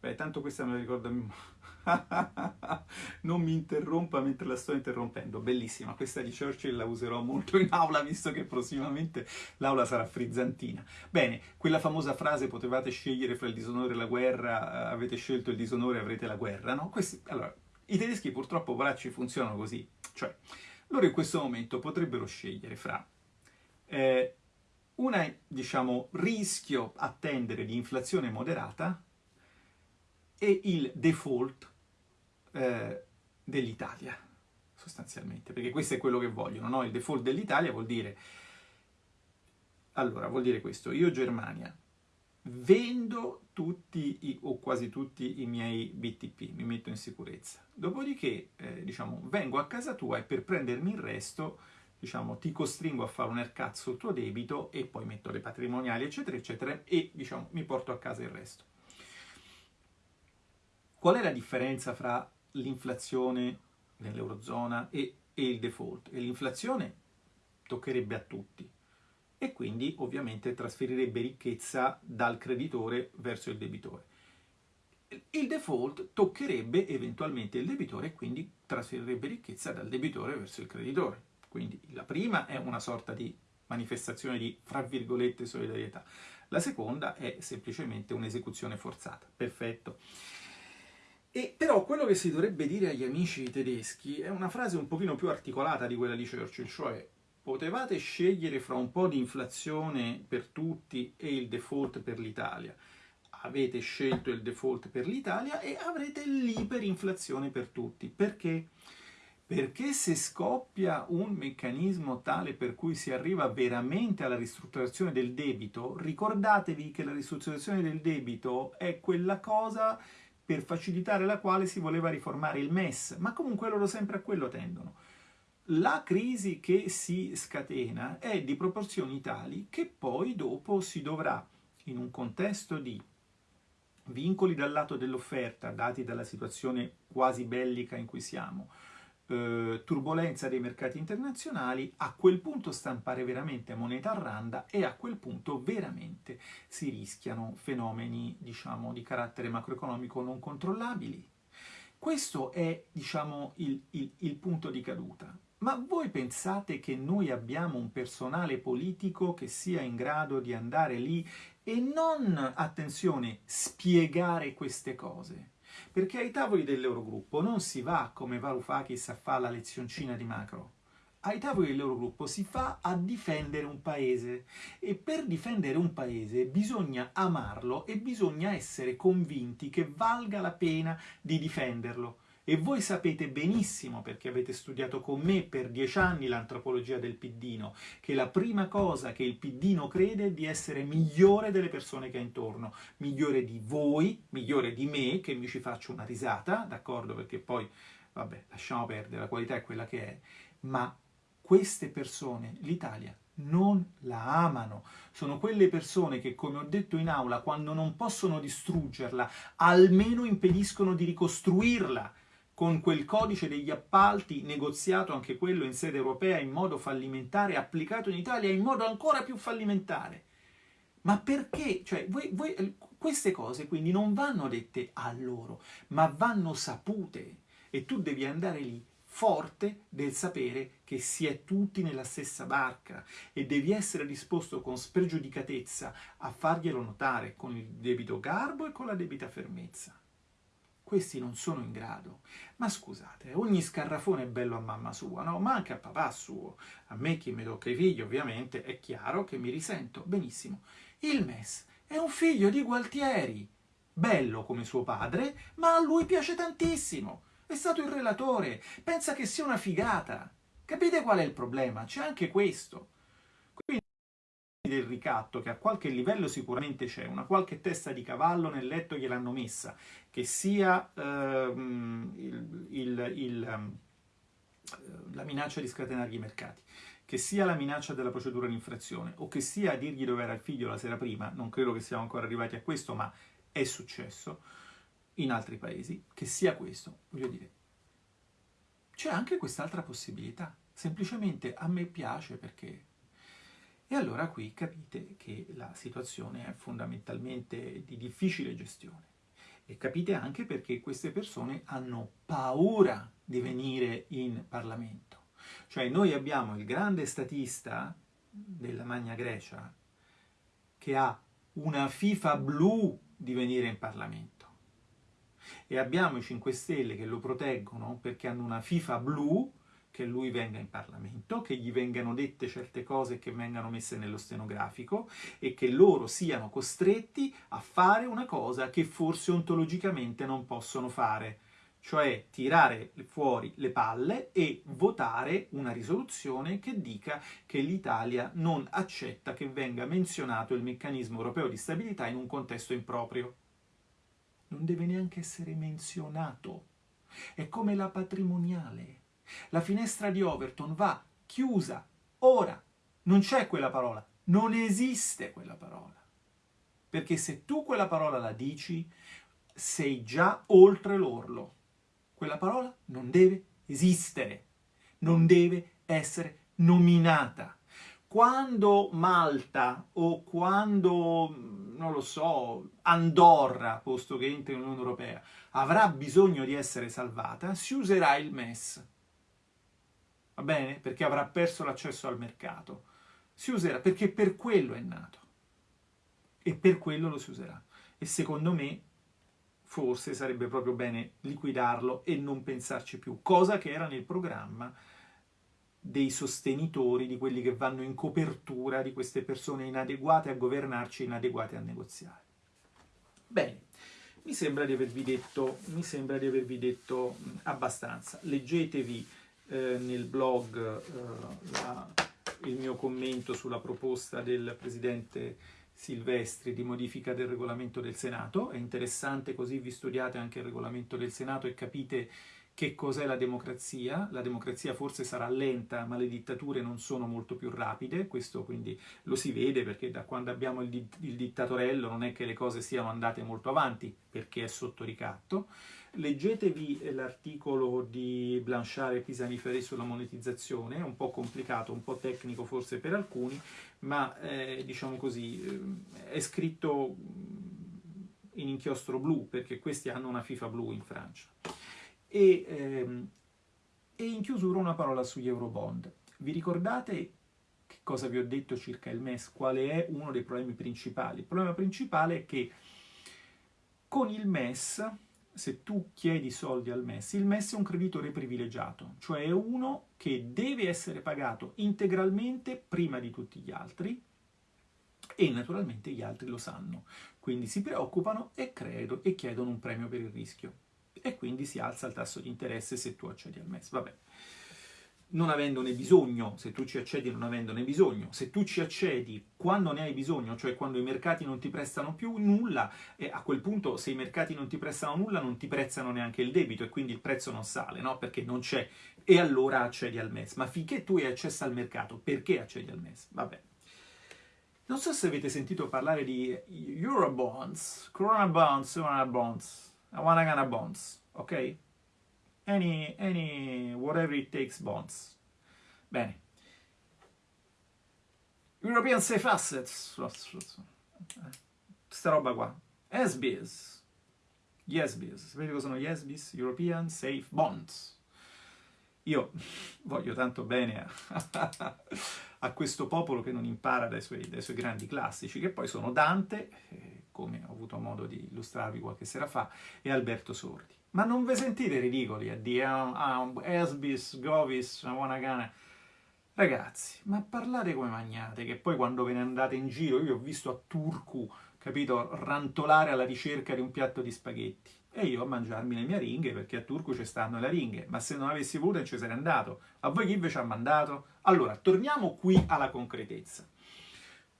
Beh, tanto questa me la ricordo [LAUGHS] non mi interrompa mentre la sto interrompendo. Bellissima, questa di Churchill la userò molto in aula, visto che prossimamente l'aula sarà frizzantina. Bene, quella famosa frase potevate scegliere fra il disonore e la guerra, eh, avete scelto il disonore e avrete la guerra, no? Questi... Allora, i tedeschi purtroppo, poracci, funzionano così. Cioè, loro in questo momento potrebbero scegliere fra... Eh, una, diciamo, rischio attendere di inflazione moderata e il default eh, dell'Italia, sostanzialmente, perché questo è quello che vogliono, no? Il default dell'Italia vuol dire, allora, vuol dire questo, io Germania vendo tutti i, o quasi tutti i miei BTP, mi metto in sicurezza, dopodiché, eh, diciamo, vengo a casa tua e per prendermi il resto, diciamo, ti costringo a fare un haircut sul tuo debito e poi metto le patrimoniali, eccetera, eccetera, e, diciamo, mi porto a casa il resto. Qual è la differenza fra l'inflazione nell'Eurozona e, e, il default? E l'inflazione toccherebbe a tutti e quindi ovviamente trasferirebbe ricchezza dal creditore verso il debitore. Il default toccherebbe eventualmente il debitore e quindi trasferirebbe ricchezza dal debitore verso il creditore. Quindi la prima è una sorta di manifestazione di, fra virgolette, solidarietà. La seconda è semplicemente un'esecuzione forzata. Perfetto. E però quello che si dovrebbe dire agli amici tedeschi è una frase un pochino più articolata di quella di Churchill, cioè potevate scegliere fra un po' di inflazione per tutti e il default per l'Italia. Avete scelto il default per l'Italia e avrete l'iperinflazione per tutti. Perché? Perché se scoppia un meccanismo tale per cui si arriva veramente alla ristrutturazione del debito, ricordatevi che la ristrutturazione del debito è quella cosa per facilitare la quale si voleva riformare il MES, ma comunque loro sempre a quello tendono. La crisi che si scatena è di proporzioni tali che poi dopo si dovrà, in un contesto di vincoli dal lato dell'offerta, dati dalla situazione quasi bellica in cui siamo, eh, turbolenza dei mercati internazionali, a quel punto stampare veramente moneta a randa e a quel punto veramente si rischiano fenomeni, diciamo, di carattere macroeconomico non controllabili. Questo è, diciamo, il, il, il punto di caduta. Ma voi pensate che noi abbiamo un personale politico che sia in grado di andare lì e non, attenzione, spiegare queste cose? Perché ai tavoli dell'Eurogruppo non si va come Varoufakis a fare la lezioncina di macro. Ai tavoli dell'Eurogruppo si fa a difendere un paese e per difendere un paese bisogna amarlo e bisogna essere convinti che valga la pena di difenderlo. E voi sapete benissimo, perché avete studiato con me per dieci anni l'antropologia del piddino, che la prima cosa che il piddino crede è di essere migliore delle persone che ha intorno, migliore di voi, migliore di me, che mi ci faccio una risata, d'accordo? Perché poi, vabbè, lasciamo perdere, la qualità è quella che è, ma queste persone, l'Italia, non la amano. Sono quelle persone che, come ho detto in aula, quando non possono distruggerla, almeno impediscono di ricostruirla con quel codice degli appalti negoziato anche quello in sede europea in modo fallimentare, applicato in Italia in modo ancora più fallimentare. Ma perché? Cioè, voi, voi, queste cose quindi non vanno dette a loro, ma vanno sapute e tu devi andare lì forte del sapere che si è tutti nella stessa barca e devi essere disposto con spregiudicatezza a farglielo notare con il debito garbo e con la debita fermezza. Questi non sono in grado. Ma scusate, ogni scarrafone è bello a mamma sua, no? Ma anche a papà suo. A me chi mi tocca i figli, ovviamente, è chiaro che mi risento. Benissimo. Il MES è un figlio di Gualtieri, bello come suo padre, ma a lui piace tantissimo. È stato il relatore, pensa che sia una figata. Capite qual è il problema? C'è anche questo. Del ricatto, che a qualche livello sicuramente c'è, una qualche testa di cavallo nel letto gliel'hanno messa, che sia ehm, il, il, il, ehm, la minaccia di scatenare i mercati, che sia la minaccia della procedura di infrazione, o che sia dirgli dove era il figlio la sera prima, non credo che siamo ancora arrivati a questo, ma è successo in altri paesi, che sia questo, voglio dire, c'è anche quest'altra possibilità. Semplicemente a me piace perché... E allora qui capite che la situazione è fondamentalmente di difficile gestione. E capite anche perché queste persone hanno paura di venire in Parlamento. Cioè noi abbiamo il grande statista della Magna Grecia che ha una FIFA blu di venire in Parlamento e abbiamo i 5 Stelle che lo proteggono perché hanno una FIFA blu che lui venga in Parlamento, che gli vengano dette certe cose che vengano messe nello stenografico e che loro siano costretti a fare una cosa che forse ontologicamente non possono fare, cioè tirare fuori le palle e votare una risoluzione che dica che l'Italia non accetta che venga menzionato il meccanismo europeo di stabilità in un contesto improprio non deve neanche essere menzionato. È come la patrimoniale. La finestra di Overton va chiusa, ora. Non c'è quella parola, non esiste quella parola. Perché se tu quella parola la dici, sei già oltre l'orlo. Quella parola non deve esistere, non deve essere nominata. Quando Malta o quando non lo so, Andorra, posto che entra in Unione Europea, avrà bisogno di essere salvata, si userà il MES. Va bene? Perché avrà perso l'accesso al mercato. Si userà, perché per quello è nato. E per quello lo si userà. E secondo me, forse sarebbe proprio bene liquidarlo e non pensarci più, cosa che era nel programma dei sostenitori, di quelli che vanno in copertura di queste persone inadeguate a governarci, inadeguate a negoziare. Bene, mi sembra di avervi detto, di avervi detto abbastanza. Leggetevi eh, nel blog eh, la, il mio commento sulla proposta del Presidente Silvestri di modifica del regolamento del Senato. È interessante così vi studiate anche il regolamento del Senato e capite che cos'è la democrazia. La democrazia forse sarà lenta, ma le dittature non sono molto più rapide, questo quindi lo si vede perché da quando abbiamo il, di il dittatorello non è che le cose siano andate molto avanti, perché è sotto ricatto. Leggetevi l'articolo di Blanchard e Pisaniferi sulla monetizzazione, è un po' complicato, un po' tecnico forse per alcuni, ma eh, diciamo così, eh, è scritto in inchiostro blu, perché questi hanno una FIFA blu in Francia. E, ehm, e in chiusura una parola sugli Eurobond. Vi ricordate che cosa vi ho detto circa il MES? Quale è uno dei problemi principali? Il problema principale è che con il MES, se tu chiedi soldi al MES, il MES è un creditore privilegiato, cioè è uno che deve essere pagato integralmente prima di tutti gli altri e naturalmente gli altri lo sanno, quindi si preoccupano e, credo, e chiedono un premio per il rischio. E quindi si alza il tasso di interesse se tu accedi al MES. Vabbè, non avendone bisogno, se tu ci accedi non avendone bisogno, se tu ci accedi quando ne hai bisogno, cioè quando i mercati non ti prestano più nulla, e a quel punto se i mercati non ti prestano nulla non ti prezzano neanche il debito e quindi il prezzo non sale, no? Perché non c'è, e allora accedi al MES. Ma finché tu hai accesso al mercato, perché accedi al MES? Vabbè. Non so se avete sentito parlare di Eurobonds, Corona Bonds, Corona Bonds, gonna bonds, ok? Any, any, whatever it takes bonds. Bene. European Safe Assets, questa roba qua. SBIS, YesBiz, sapete cosa sono YesBiz? European Safe Bonds. Io voglio tanto bene a, [LAUGHS] a questo popolo che non impara dai suoi, dai suoi grandi classici, che poi sono Dante, eh, come ho avuto modo di illustrarvi qualche sera fa, e Alberto Sordi. Ma non vi sentite ridicoli a dire ah, Esbis, Govis, Wanagana? Ragazzi, ma parlate come magnate, che poi quando ve ne andate in giro, io ho visto a Turku, capito, rantolare alla ricerca di un piatto di spaghetti. E io a mangiarmi le mie ringhe, perché a Turku ci stanno le ringhe, ma se non avessi voluto non ci sarei andato. A voi chi vi ci ha mandato? Allora, torniamo qui alla concretezza.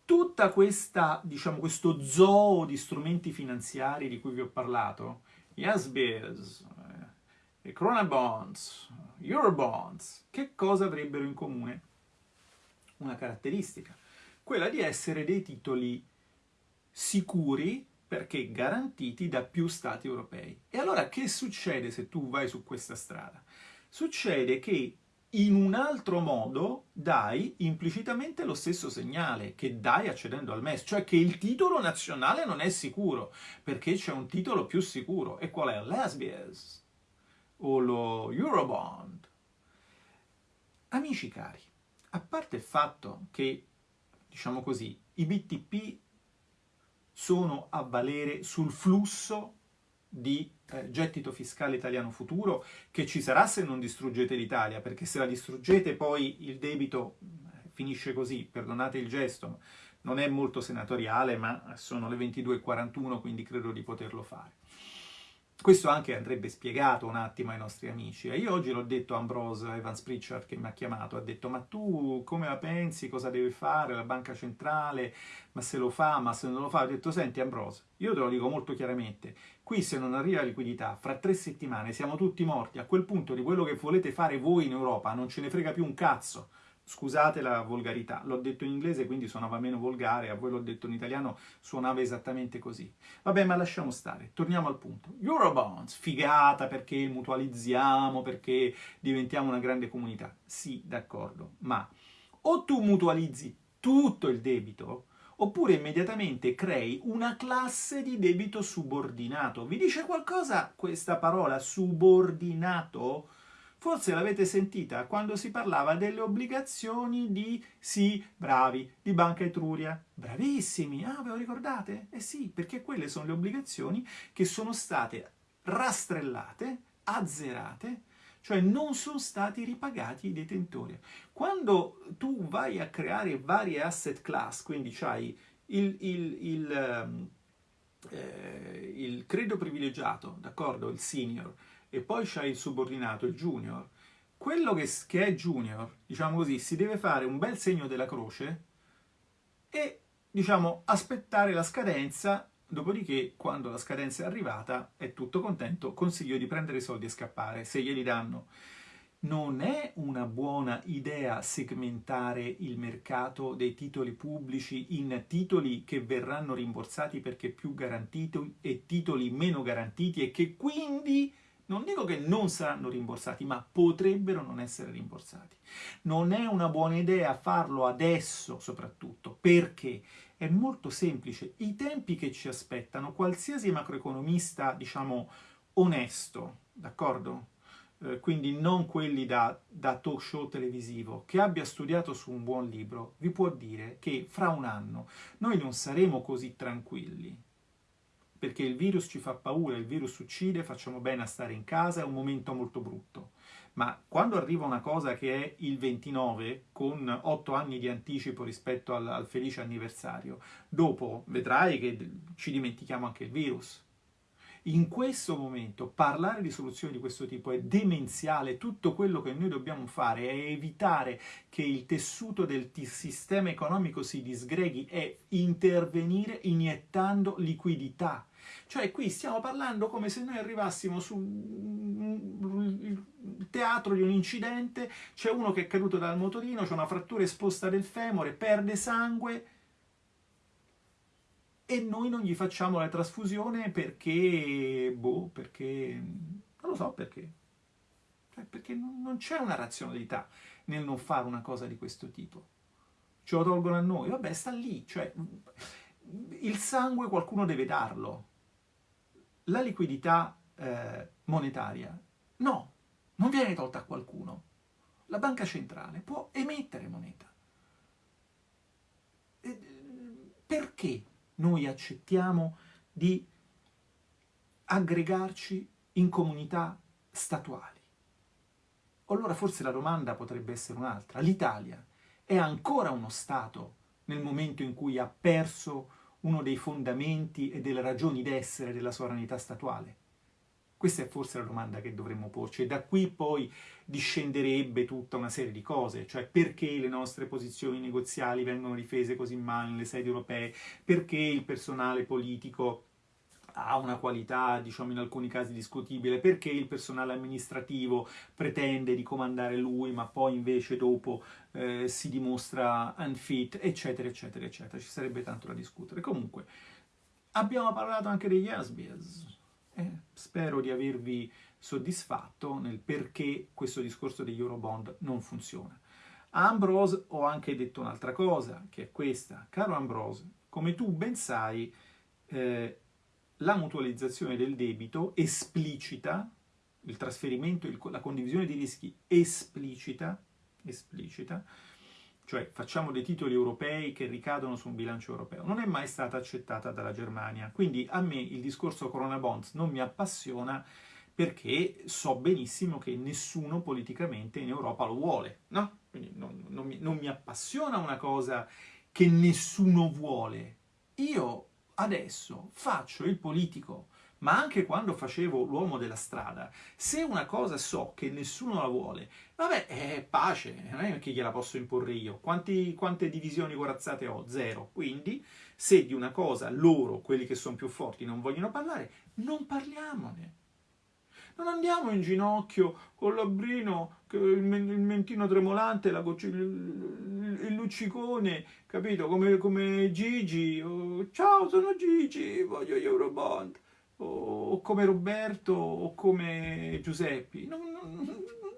Tutta questa, diciamo, questo zoo di strumenti finanziari di cui vi ho parlato, Yes eh, Corona Bonds, Eurobonds, che cosa avrebbero in comune? Una caratteristica, quella di essere dei titoli sicuri perché garantiti da più stati europei. E allora che succede se tu vai su questa strada? Succede che in un altro modo dai implicitamente lo stesso segnale che dai accedendo al MES, cioè che il titolo nazionale non è sicuro, perché c'è un titolo più sicuro. E qual è? L'Asbies o lo Eurobond. Amici cari, a parte il fatto che, diciamo così, i BTP sono a valere sul flusso di eh, gettito fiscale italiano futuro che ci sarà se non distruggete l'Italia, perché se la distruggete poi il debito eh, finisce così, perdonate il gesto, non è molto senatoriale, ma sono le 22.41, quindi credo di poterlo fare. Questo anche andrebbe spiegato un attimo ai nostri amici. Io oggi l'ho detto a Ambrose Evans Pritchard che mi ha chiamato, ha detto ma tu come la pensi, cosa deve fare la banca centrale, ma se lo fa, ma se non lo fa. Ho detto senti Ambrose, io te lo dico molto chiaramente, qui se non arriva liquidità, fra tre settimane siamo tutti morti, a quel punto di quello che volete fare voi in Europa non ce ne frega più un cazzo. Scusate la volgarità, l'ho detto in inglese quindi suonava meno volgare, a voi l'ho detto in italiano, suonava esattamente così. Vabbè, ma lasciamo stare, torniamo al punto. Eurobonds, figata perché mutualizziamo, perché diventiamo una grande comunità. Sì, d'accordo, ma o tu mutualizzi tutto il debito, oppure immediatamente crei una classe di debito subordinato. Vi dice qualcosa questa parola subordinato? Forse l'avete sentita quando si parlava delle obbligazioni di, sì, bravi, di Banca Etruria. Bravissimi, ah, ve lo ricordate? Eh sì, perché quelle sono le obbligazioni che sono state rastrellate, azzerate, cioè non sono stati ripagati i detentori. Quando tu vai a creare varie asset class, quindi c'hai il, il, il, ehm, eh, il credo privilegiato, d'accordo, il senior, e poi c'hai il subordinato, il junior, quello che, che è junior, diciamo così, si deve fare un bel segno della croce e, diciamo, aspettare la scadenza, dopodiché, quando la scadenza è arrivata, è tutto contento, consiglio di prendere i soldi e scappare, se glieli danno. Non è una buona idea segmentare il mercato dei titoli pubblici in titoli che verranno rimborsati perché più garantiti e titoli meno garantiti e che quindi non dico che non saranno rimborsati, ma potrebbero non essere rimborsati. Non è una buona idea farlo adesso, soprattutto, perché è molto semplice. I tempi che ci aspettano, qualsiasi macroeconomista, diciamo, onesto, d'accordo? Eh, quindi non quelli da, da talk show televisivo, che abbia studiato su un buon libro, vi può dire che fra un anno noi non saremo così tranquilli, perché il virus ci fa paura, il virus uccide, facciamo bene a stare in casa, è un momento molto brutto. Ma quando arriva una cosa che è il 29, con 8 anni di anticipo rispetto al, al felice anniversario, dopo vedrai che ci dimentichiamo anche il virus. In questo momento parlare di soluzioni di questo tipo è demenziale, tutto quello che noi dobbiamo fare è evitare che il tessuto del sistema economico si disgreghi e intervenire iniettando liquidità cioè qui stiamo parlando come se noi arrivassimo sul teatro di un incidente, c'è uno che è caduto dal motorino, c'è una frattura esposta del femore, perde sangue e noi non gli facciamo la trasfusione perché, boh, perché, non lo so perché. Cioè, perché non c'è una razionalità nel non fare una cosa di questo tipo. Ce lo tolgono a noi, vabbè, sta lì, cioè il sangue qualcuno deve darlo, la liquidità eh, monetaria no, non viene tolta a qualcuno. La banca centrale può emettere moneta. Perché noi accettiamo di aggregarci in comunità statuali. Allora forse la domanda potrebbe essere un'altra. L'Italia è ancora uno Stato nel momento in cui ha perso uno dei fondamenti e delle ragioni d'essere della sovranità statuale? Questa è forse la domanda che dovremmo porci e da qui poi discenderebbe tutta una serie di cose, cioè perché le nostre posizioni negoziali vengono difese così male nelle sedi europee, perché il personale politico ha una qualità, diciamo in alcuni casi discutibile, perché il personale amministrativo pretende di comandare lui, ma poi invece dopo eh, si dimostra unfit, eccetera, eccetera, eccetera. Ci sarebbe tanto da discutere. Comunque, abbiamo parlato anche degli Asbias. Eh, spero di avervi soddisfatto nel perché questo discorso degli Eurobond non funziona. A Ambrose ho anche detto un'altra cosa, che è questa. Caro Ambrose, come tu ben sai, eh, la mutualizzazione del debito esplicita, il trasferimento, il, la condivisione di rischi esplicita, esplicita, cioè facciamo dei titoli europei che ricadono su un bilancio europeo, non è mai stata accettata dalla Germania. Quindi a me il discorso Corona Bonds non mi appassiona perché so benissimo che nessuno politicamente in Europa lo vuole, no? Quindi non, non, mi, non mi appassiona una cosa che nessuno vuole. Io adesso faccio il politico, ma anche quando facevo l'uomo della strada, se una cosa so che nessuno la vuole, vabbè, è pace, non è che gliela posso imporre io. Quanti, quante divisioni corazzate ho? Zero. Quindi, se di una cosa loro, quelli che sono più forti, non vogliono parlare, non parliamone. Non andiamo in ginocchio con l'abbrino, il, mentino tremolante, la il, il luccicone, capito? Come, come Gigi. Oh, Ciao, sono Gigi, voglio gli Eurobond. O, come Roberto o come Giuseppe. Non,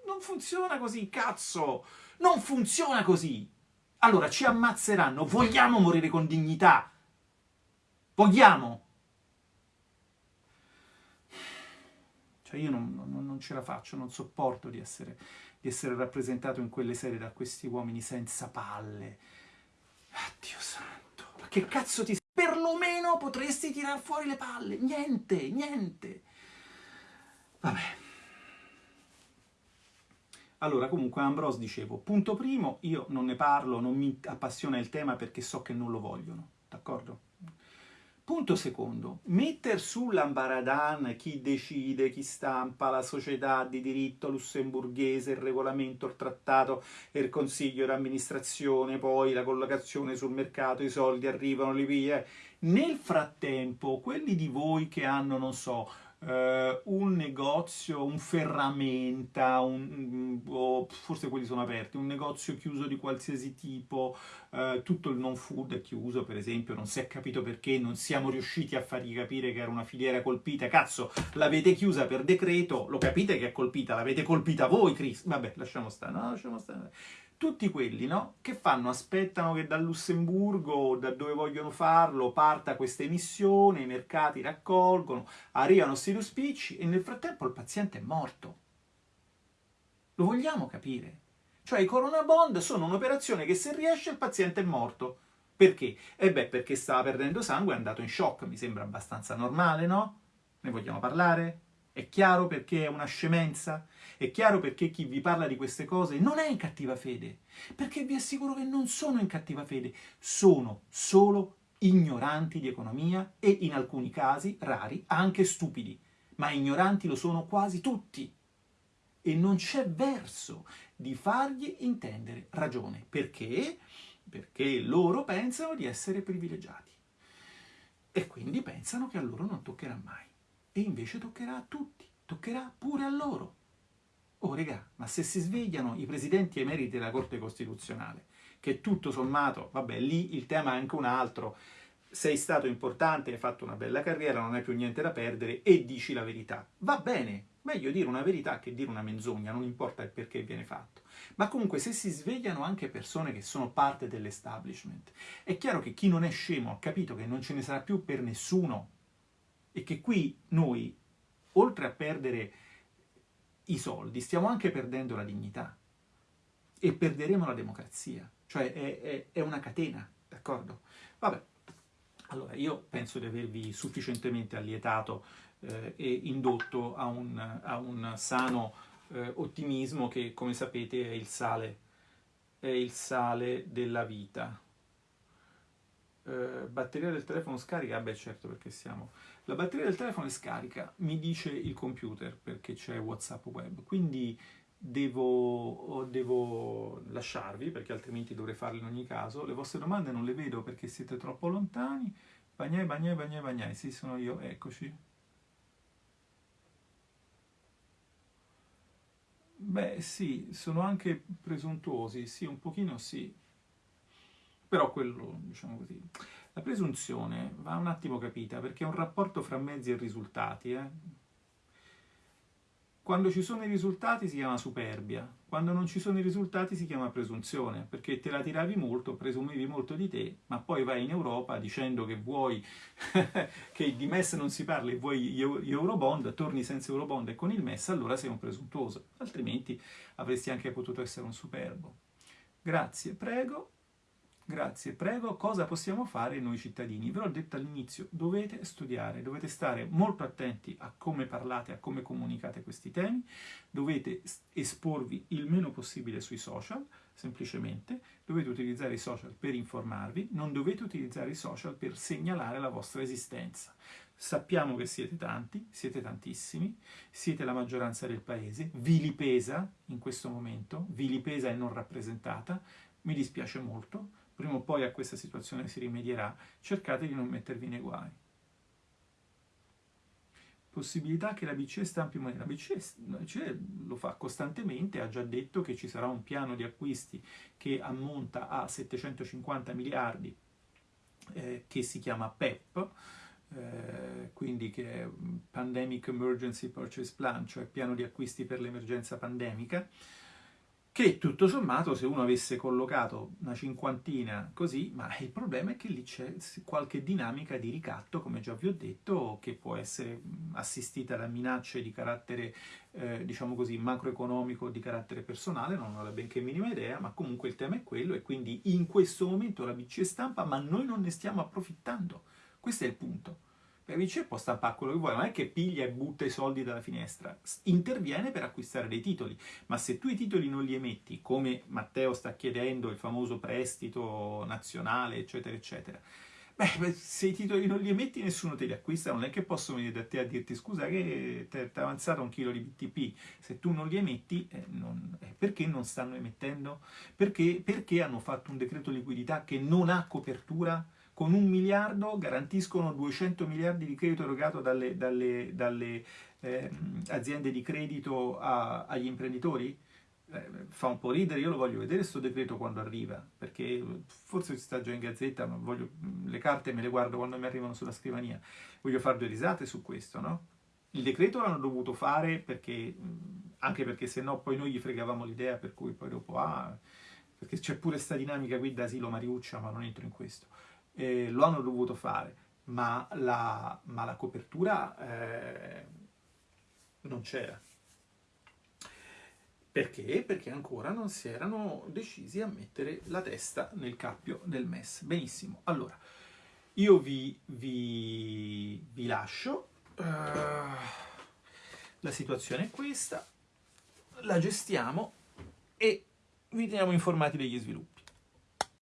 non, funziona così, cazzo! Non funziona così! Allora, ci ammazzeranno. Vogliamo morire con dignità? Vogliamo? Cioè io non, non, ce la faccio, non sopporto di essere, di essere rappresentato in quelle serie da questi uomini senza palle. Addio santo, ma che cazzo ti... Potresti tirar fuori le palle. Niente, niente. Vabbè. Allora, comunque, Ambrose dicevo, punto primo, io non ne parlo, non mi appassiona il tema perché so che non lo vogliono, d'accordo? Punto secondo, metter sull'ambaradan chi decide, chi stampa, la società di diritto lussemburghese, il regolamento, il trattato, il consiglio d'amministrazione, poi la collocazione sul mercato, i soldi arrivano, li via. Nel frattempo, quelli di voi che hanno, non so, Uh, un negozio, un ferramenta, un, o forse quelli sono aperti, un negozio chiuso di qualsiasi tipo, uh, tutto il non food è chiuso per esempio, non si è capito perché, non siamo riusciti a fargli capire che era una filiera colpita, cazzo, l'avete chiusa per decreto, lo capite che è colpita, l'avete colpita voi, Chris, vabbè, lasciamo stare, no, lasciamo stare tutti quelli no, che fanno, aspettano che dal Lussemburgo da dove vogliono farlo parta questa emissione, i mercati raccolgono, arrivano questi spicci e nel frattempo il paziente è morto. Lo vogliamo capire? Cioè i Corona Bond sono un'operazione che se riesce il paziente è morto. Perché? E beh, perché stava perdendo sangue, è andato in shock, mi sembra abbastanza normale, no? Ne vogliamo parlare? È chiaro perché è una scemenza? È chiaro perché chi vi parla di queste cose non è in cattiva fede, perché vi assicuro che non sono in cattiva fede, sono solo ignoranti di economia e in alcuni casi, rari, anche stupidi, ma ignoranti lo sono quasi tutti. E non c'è verso di fargli intendere ragione. Perché? Perché loro pensano di essere privilegiati. E quindi pensano che a loro non toccherà mai. E invece toccherà a tutti, toccherà pure a loro. Oh, regà, ma se si svegliano i presidenti emeriti della Corte Costituzionale, che tutto sommato, vabbè, lì il tema è anche un altro, sei stato importante, hai fatto una bella carriera, non hai più niente da perdere e dici la verità. Va bene, meglio dire una verità che dire una menzogna, non importa il perché viene fatto. Ma comunque se si svegliano anche persone che sono parte dell'establishment, è chiaro che chi non è scemo ha capito che non ce ne sarà più per nessuno e che qui noi, oltre a perdere i soldi, stiamo anche perdendo la dignità e perderemo la democrazia, cioè è, è, è una catena, d'accordo? Vabbè, allora io penso di avervi sufficientemente allietato eh, e indotto a un, a un sano eh, ottimismo che, come sapete, è il sale, è il sale della vita. Uh, batteria del telefono scarica? Beh certo perché siamo... La batteria del telefono è scarica, mi dice il computer perché c'è Whatsapp web, quindi devo, devo, lasciarvi perché altrimenti dovrei farlo in ogni caso. Le vostre domande non le vedo perché siete troppo lontani. Bagnai, bagnai, bagnai, bagnai, sì sono io, eccoci. Beh sì, sono anche presuntuosi, sì, un pochino sì, però quello, diciamo così. La presunzione va un attimo capita, perché è un rapporto fra mezzi e risultati. Eh? Quando ci sono i risultati si chiama superbia, quando non ci sono i risultati si chiama presunzione, perché te la tiravi molto, presumevi molto di te, ma poi vai in Europa dicendo che vuoi [LAUGHS] che di MES non si parla e vuoi gli Eurobond, torni senza Eurobond e con il MES, allora sei un presuntuoso, altrimenti avresti anche potuto essere un superbo. Grazie, prego. Grazie, prego, cosa possiamo fare noi cittadini? Ve l'ho detto all'inizio, dovete studiare, dovete stare molto attenti a come parlate, a come comunicate questi temi, dovete esporvi il meno possibile sui social, semplicemente, dovete utilizzare i social per informarvi, non dovete utilizzare i social per segnalare la vostra esistenza. Sappiamo che siete tanti, siete tantissimi, siete la maggioranza del paese, vi li pesa in questo momento, vi li pesa e non rappresentata, mi dispiace molto, prima o poi a questa situazione si rimedierà, cercate di non mettervi nei guai. Possibilità che la BCE stampi moneta. La BCE, lo fa costantemente, ha già detto che ci sarà un piano di acquisti che ammonta a 750 miliardi, eh, che si chiama PEP, eh, quindi che è Pandemic Emergency Purchase Plan, cioè piano di acquisti per l'emergenza pandemica, che tutto sommato se uno avesse collocato una cinquantina così, ma il problema è che lì c'è qualche dinamica di ricatto, come già vi ho detto, che può essere assistita da minacce di carattere, eh, diciamo così, macroeconomico, di carattere personale, non ho la benché minima idea, ma comunque il tema è quello e quindi in questo momento la BCE stampa, ma noi non ne stiamo approfittando. Questo è il punto. La BCE può stampare quello che vuole, non è che piglia e butta i soldi dalla finestra, interviene per acquistare dei titoli, ma se tu i titoli non li emetti, come Matteo sta chiedendo, il famoso prestito nazionale, eccetera, eccetera, beh, se i titoli non li emetti nessuno te li acquista, non è che posso venire da te a dirti scusa che ti è avanzato un chilo di BTP, se tu non li emetti, eh, non, eh, perché non stanno emettendo? Perché, perché hanno fatto un decreto liquidità che non ha copertura? Con un miliardo garantiscono 200 miliardi di credito erogato dalle, dalle, dalle eh, aziende di credito a, agli imprenditori? Eh, fa un po' ridere, io lo voglio vedere questo decreto quando arriva, perché forse si sta già in gazzetta, ma voglio, le carte me le guardo quando mi arrivano sulla scrivania, voglio fare due risate su questo, no? Il decreto l'hanno dovuto fare perché, anche perché se no poi noi gli fregavamo l'idea per cui poi dopo, ah, perché c'è pure questa dinamica qui da asilo Mariuccia, ma non entro in questo eh, lo hanno dovuto fare, ma la, ma la copertura eh, non c'era. Perché? Perché ancora non si erano decisi a mettere la testa nel cappio del MES. Benissimo, allora, io vi, vi, vi lascio, uh, la situazione è questa, la gestiamo e vi teniamo informati degli sviluppi.